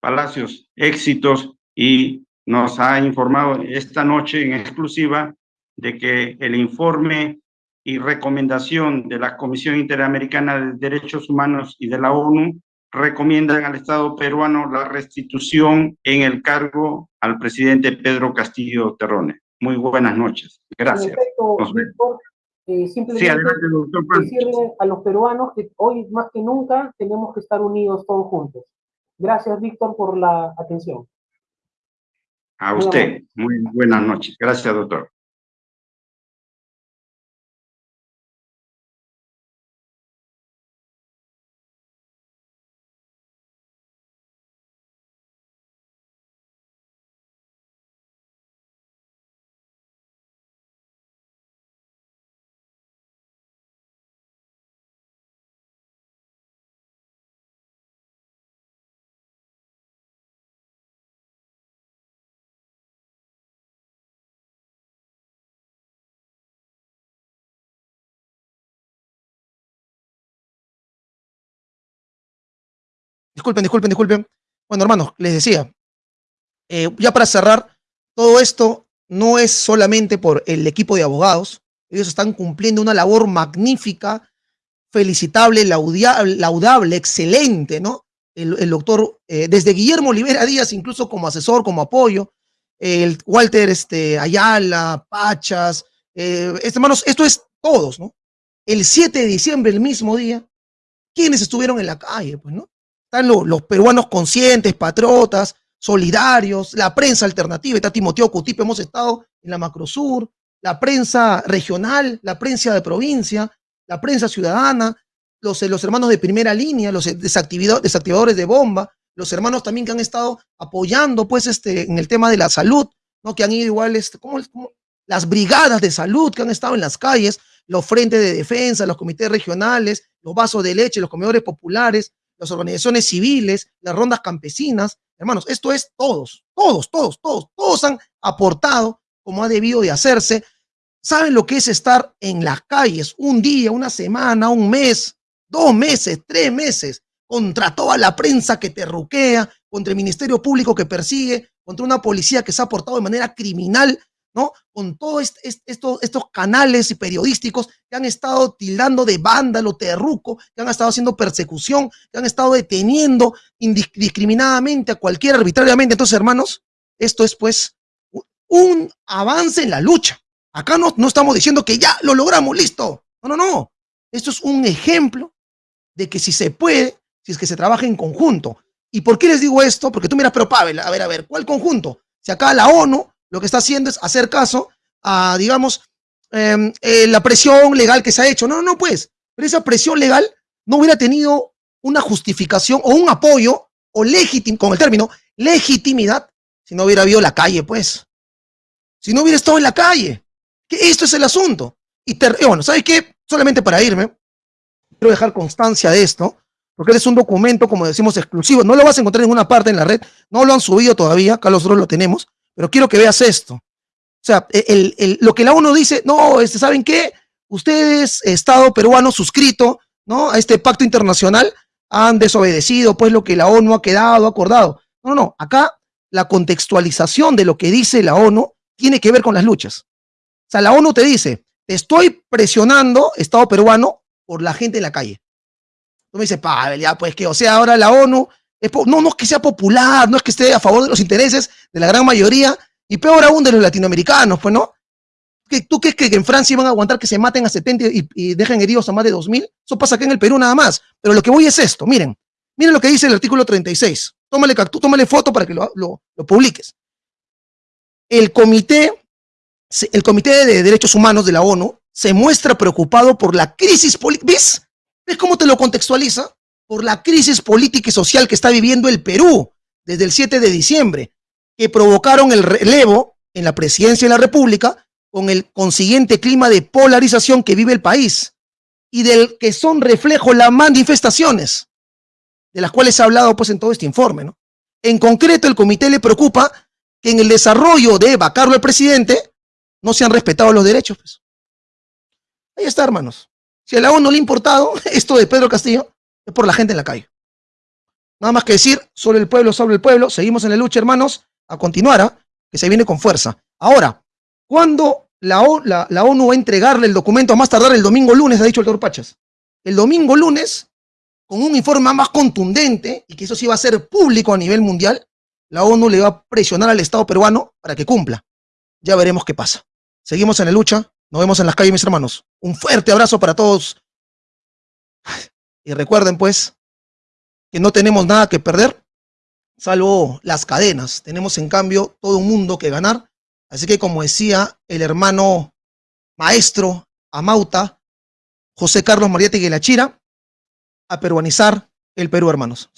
Palacios. Éxitos y nos ha informado esta noche en exclusiva de que el informe y recomendación de la Comisión Interamericana de Derechos Humanos y de la ONU recomiendan al Estado peruano la restitución en el cargo al presidente Pedro Castillo Terrone. Muy buenas noches. Gracias. Eh, simplemente decirle a los peruanos que hoy más que nunca tenemos que estar unidos todos juntos. Gracias, Víctor, por la atención. A usted. Muy buenas noches. Gracias, doctor. Disculpen, disculpen, disculpen. Bueno, hermanos, les decía, eh, ya para cerrar, todo esto no es solamente por el equipo de abogados, ellos están cumpliendo una labor magnífica, felicitable, laudable, excelente, ¿no? El, doctor, eh, desde Guillermo Olivera Díaz, incluso como asesor, como apoyo, el Walter este, Ayala, Pachas, eh, este, hermanos, esto es todos, ¿no? El 7 de diciembre, el mismo día, ¿quiénes estuvieron en la calle? Pues, ¿no? Están los, peruanos conscientes, patriotas, solidarios, la prensa alternativa, está Timoteo Cutipe, hemos estado en la Macrosur, la prensa regional, la prensa de provincia, la prensa ciudadana, los, hermanos de primera línea, los desactivadores de bomba, los hermanos también que han estado apoyando pues este, en el tema de la salud, ¿no? que han ido igual, este, las brigadas de salud que han estado en las calles, los frentes de defensa, los comités regionales, los vasos de leche, los comedores populares, las organizaciones civiles, las rondas campesinas. Hermanos, esto es todos, todos, todos, todos, todos han aportado como ha debido de hacerse. ¿Saben lo que es estar en las calles un día, una semana, un mes, dos meses, tres meses, contra toda la prensa que te ruquea, contra el Ministerio Público que persigue, contra una policía que se ha portado de manera criminal, ¿no? Con todos estos, estos canales y periodísticos que han estado tildando de vándalo, terruco, que han estado haciendo persecución, que han estado deteniendo indiscriminadamente a cualquiera arbitrariamente. Entonces, hermanos, esto es pues un avance en la lucha. Acá no, no estamos diciendo que ya lo logramos, listo. No, no, no. Esto es un ejemplo de que si se puede, si es que se trabaja en conjunto. ¿Y por qué les digo esto? Porque tú miras, pero Pavel, a ver, a ver, ¿cuál conjunto? Si acá la ONU lo que está haciendo es hacer caso a, digamos, em, eh, la presión legal que se ha hecho. No, no, pues. Pero esa presión legal no hubiera tenido una justificación o un apoyo o con el término legitimidad si no hubiera habido la calle, pues. Si no hubiera estado en la calle. Que esto es el asunto. Y, bueno, ¿sabes qué? Solamente para irme, quiero dejar constancia de esto, porque es un documento, como decimos, exclusivo. No lo vas a encontrar en ninguna parte en la red, no lo han subido todavía, acá nosotros lo tenemos, pero quiero que veas esto. O sea, el, lo que la ONU dice, no, este, ¿saben qué? Ustedes, Estado peruano suscrito, ¿no? A este pacto internacional, han desobedecido, pues, lo que la ONU ha quedado, acordado. No, no, acá la contextualización de lo que dice la ONU tiene que ver con las luchas. O sea, la ONU te dice, te estoy presionando, Estado peruano, por la gente en la calle. Tú me dices, Pavel, pues que, o sea, ahora la ONU, no, no es que sea popular, no es que esté a favor de los intereses de la gran mayoría, y peor aún de los latinoamericanos, pues, ¿no? ¿Tú crees que en Francia iban a aguantar que se maten a 70 y, dejen heridos a más de 2.000? Eso pasa acá en el Perú nada más. Pero lo que voy es esto, miren, miren lo que dice el artículo 36. Tómale, tómale foto para que lo, lo, lo publiques. El comité el Comité de Derechos Humanos de la ONU se muestra preocupado por la crisis política. ¿Ves? ¿Ves cómo te lo contextualiza? Por la crisis política y social que está viviendo el Perú desde el 7 de diciembre, que provocaron el relevo en la presidencia de la República con el consiguiente clima de polarización que vive el país y del que son reflejo las manifestaciones de las cuales se ha hablado pues en todo este informe. ¿no? En concreto, el comité le preocupa que en el desarrollo de vacarlo el presidente no se han respetado los derechos. Pues. Ahí está, hermanos. Si a la ONU no le ha importado esto de Pedro Castillo, es por la gente en la calle. Nada más que decir, sobre el pueblo, sobre el pueblo, seguimos en la lucha, hermanos, a continuar, ¿ah? que se viene con fuerza. Ahora, ¿cuándo la, la, ONU va a entregarle el documento a más tardar el domingo lunes, ha dicho el doctor Pachas? El domingo lunes, con un informe más contundente, y que eso sí va a ser público a nivel mundial, la ONU le va a presionar al Estado peruano para que cumpla. Ya veremos qué pasa. Seguimos en la lucha. Nos vemos en las calles, mis hermanos. Un fuerte abrazo para todos. Y recuerden, pues, que no tenemos nada que perder, salvo las cadenas. Tenemos, en cambio, todo un mundo que ganar. Así que, como decía el hermano maestro Amauta, José Carlos Mariette Guilachira, a peruanizar el Perú, hermanos.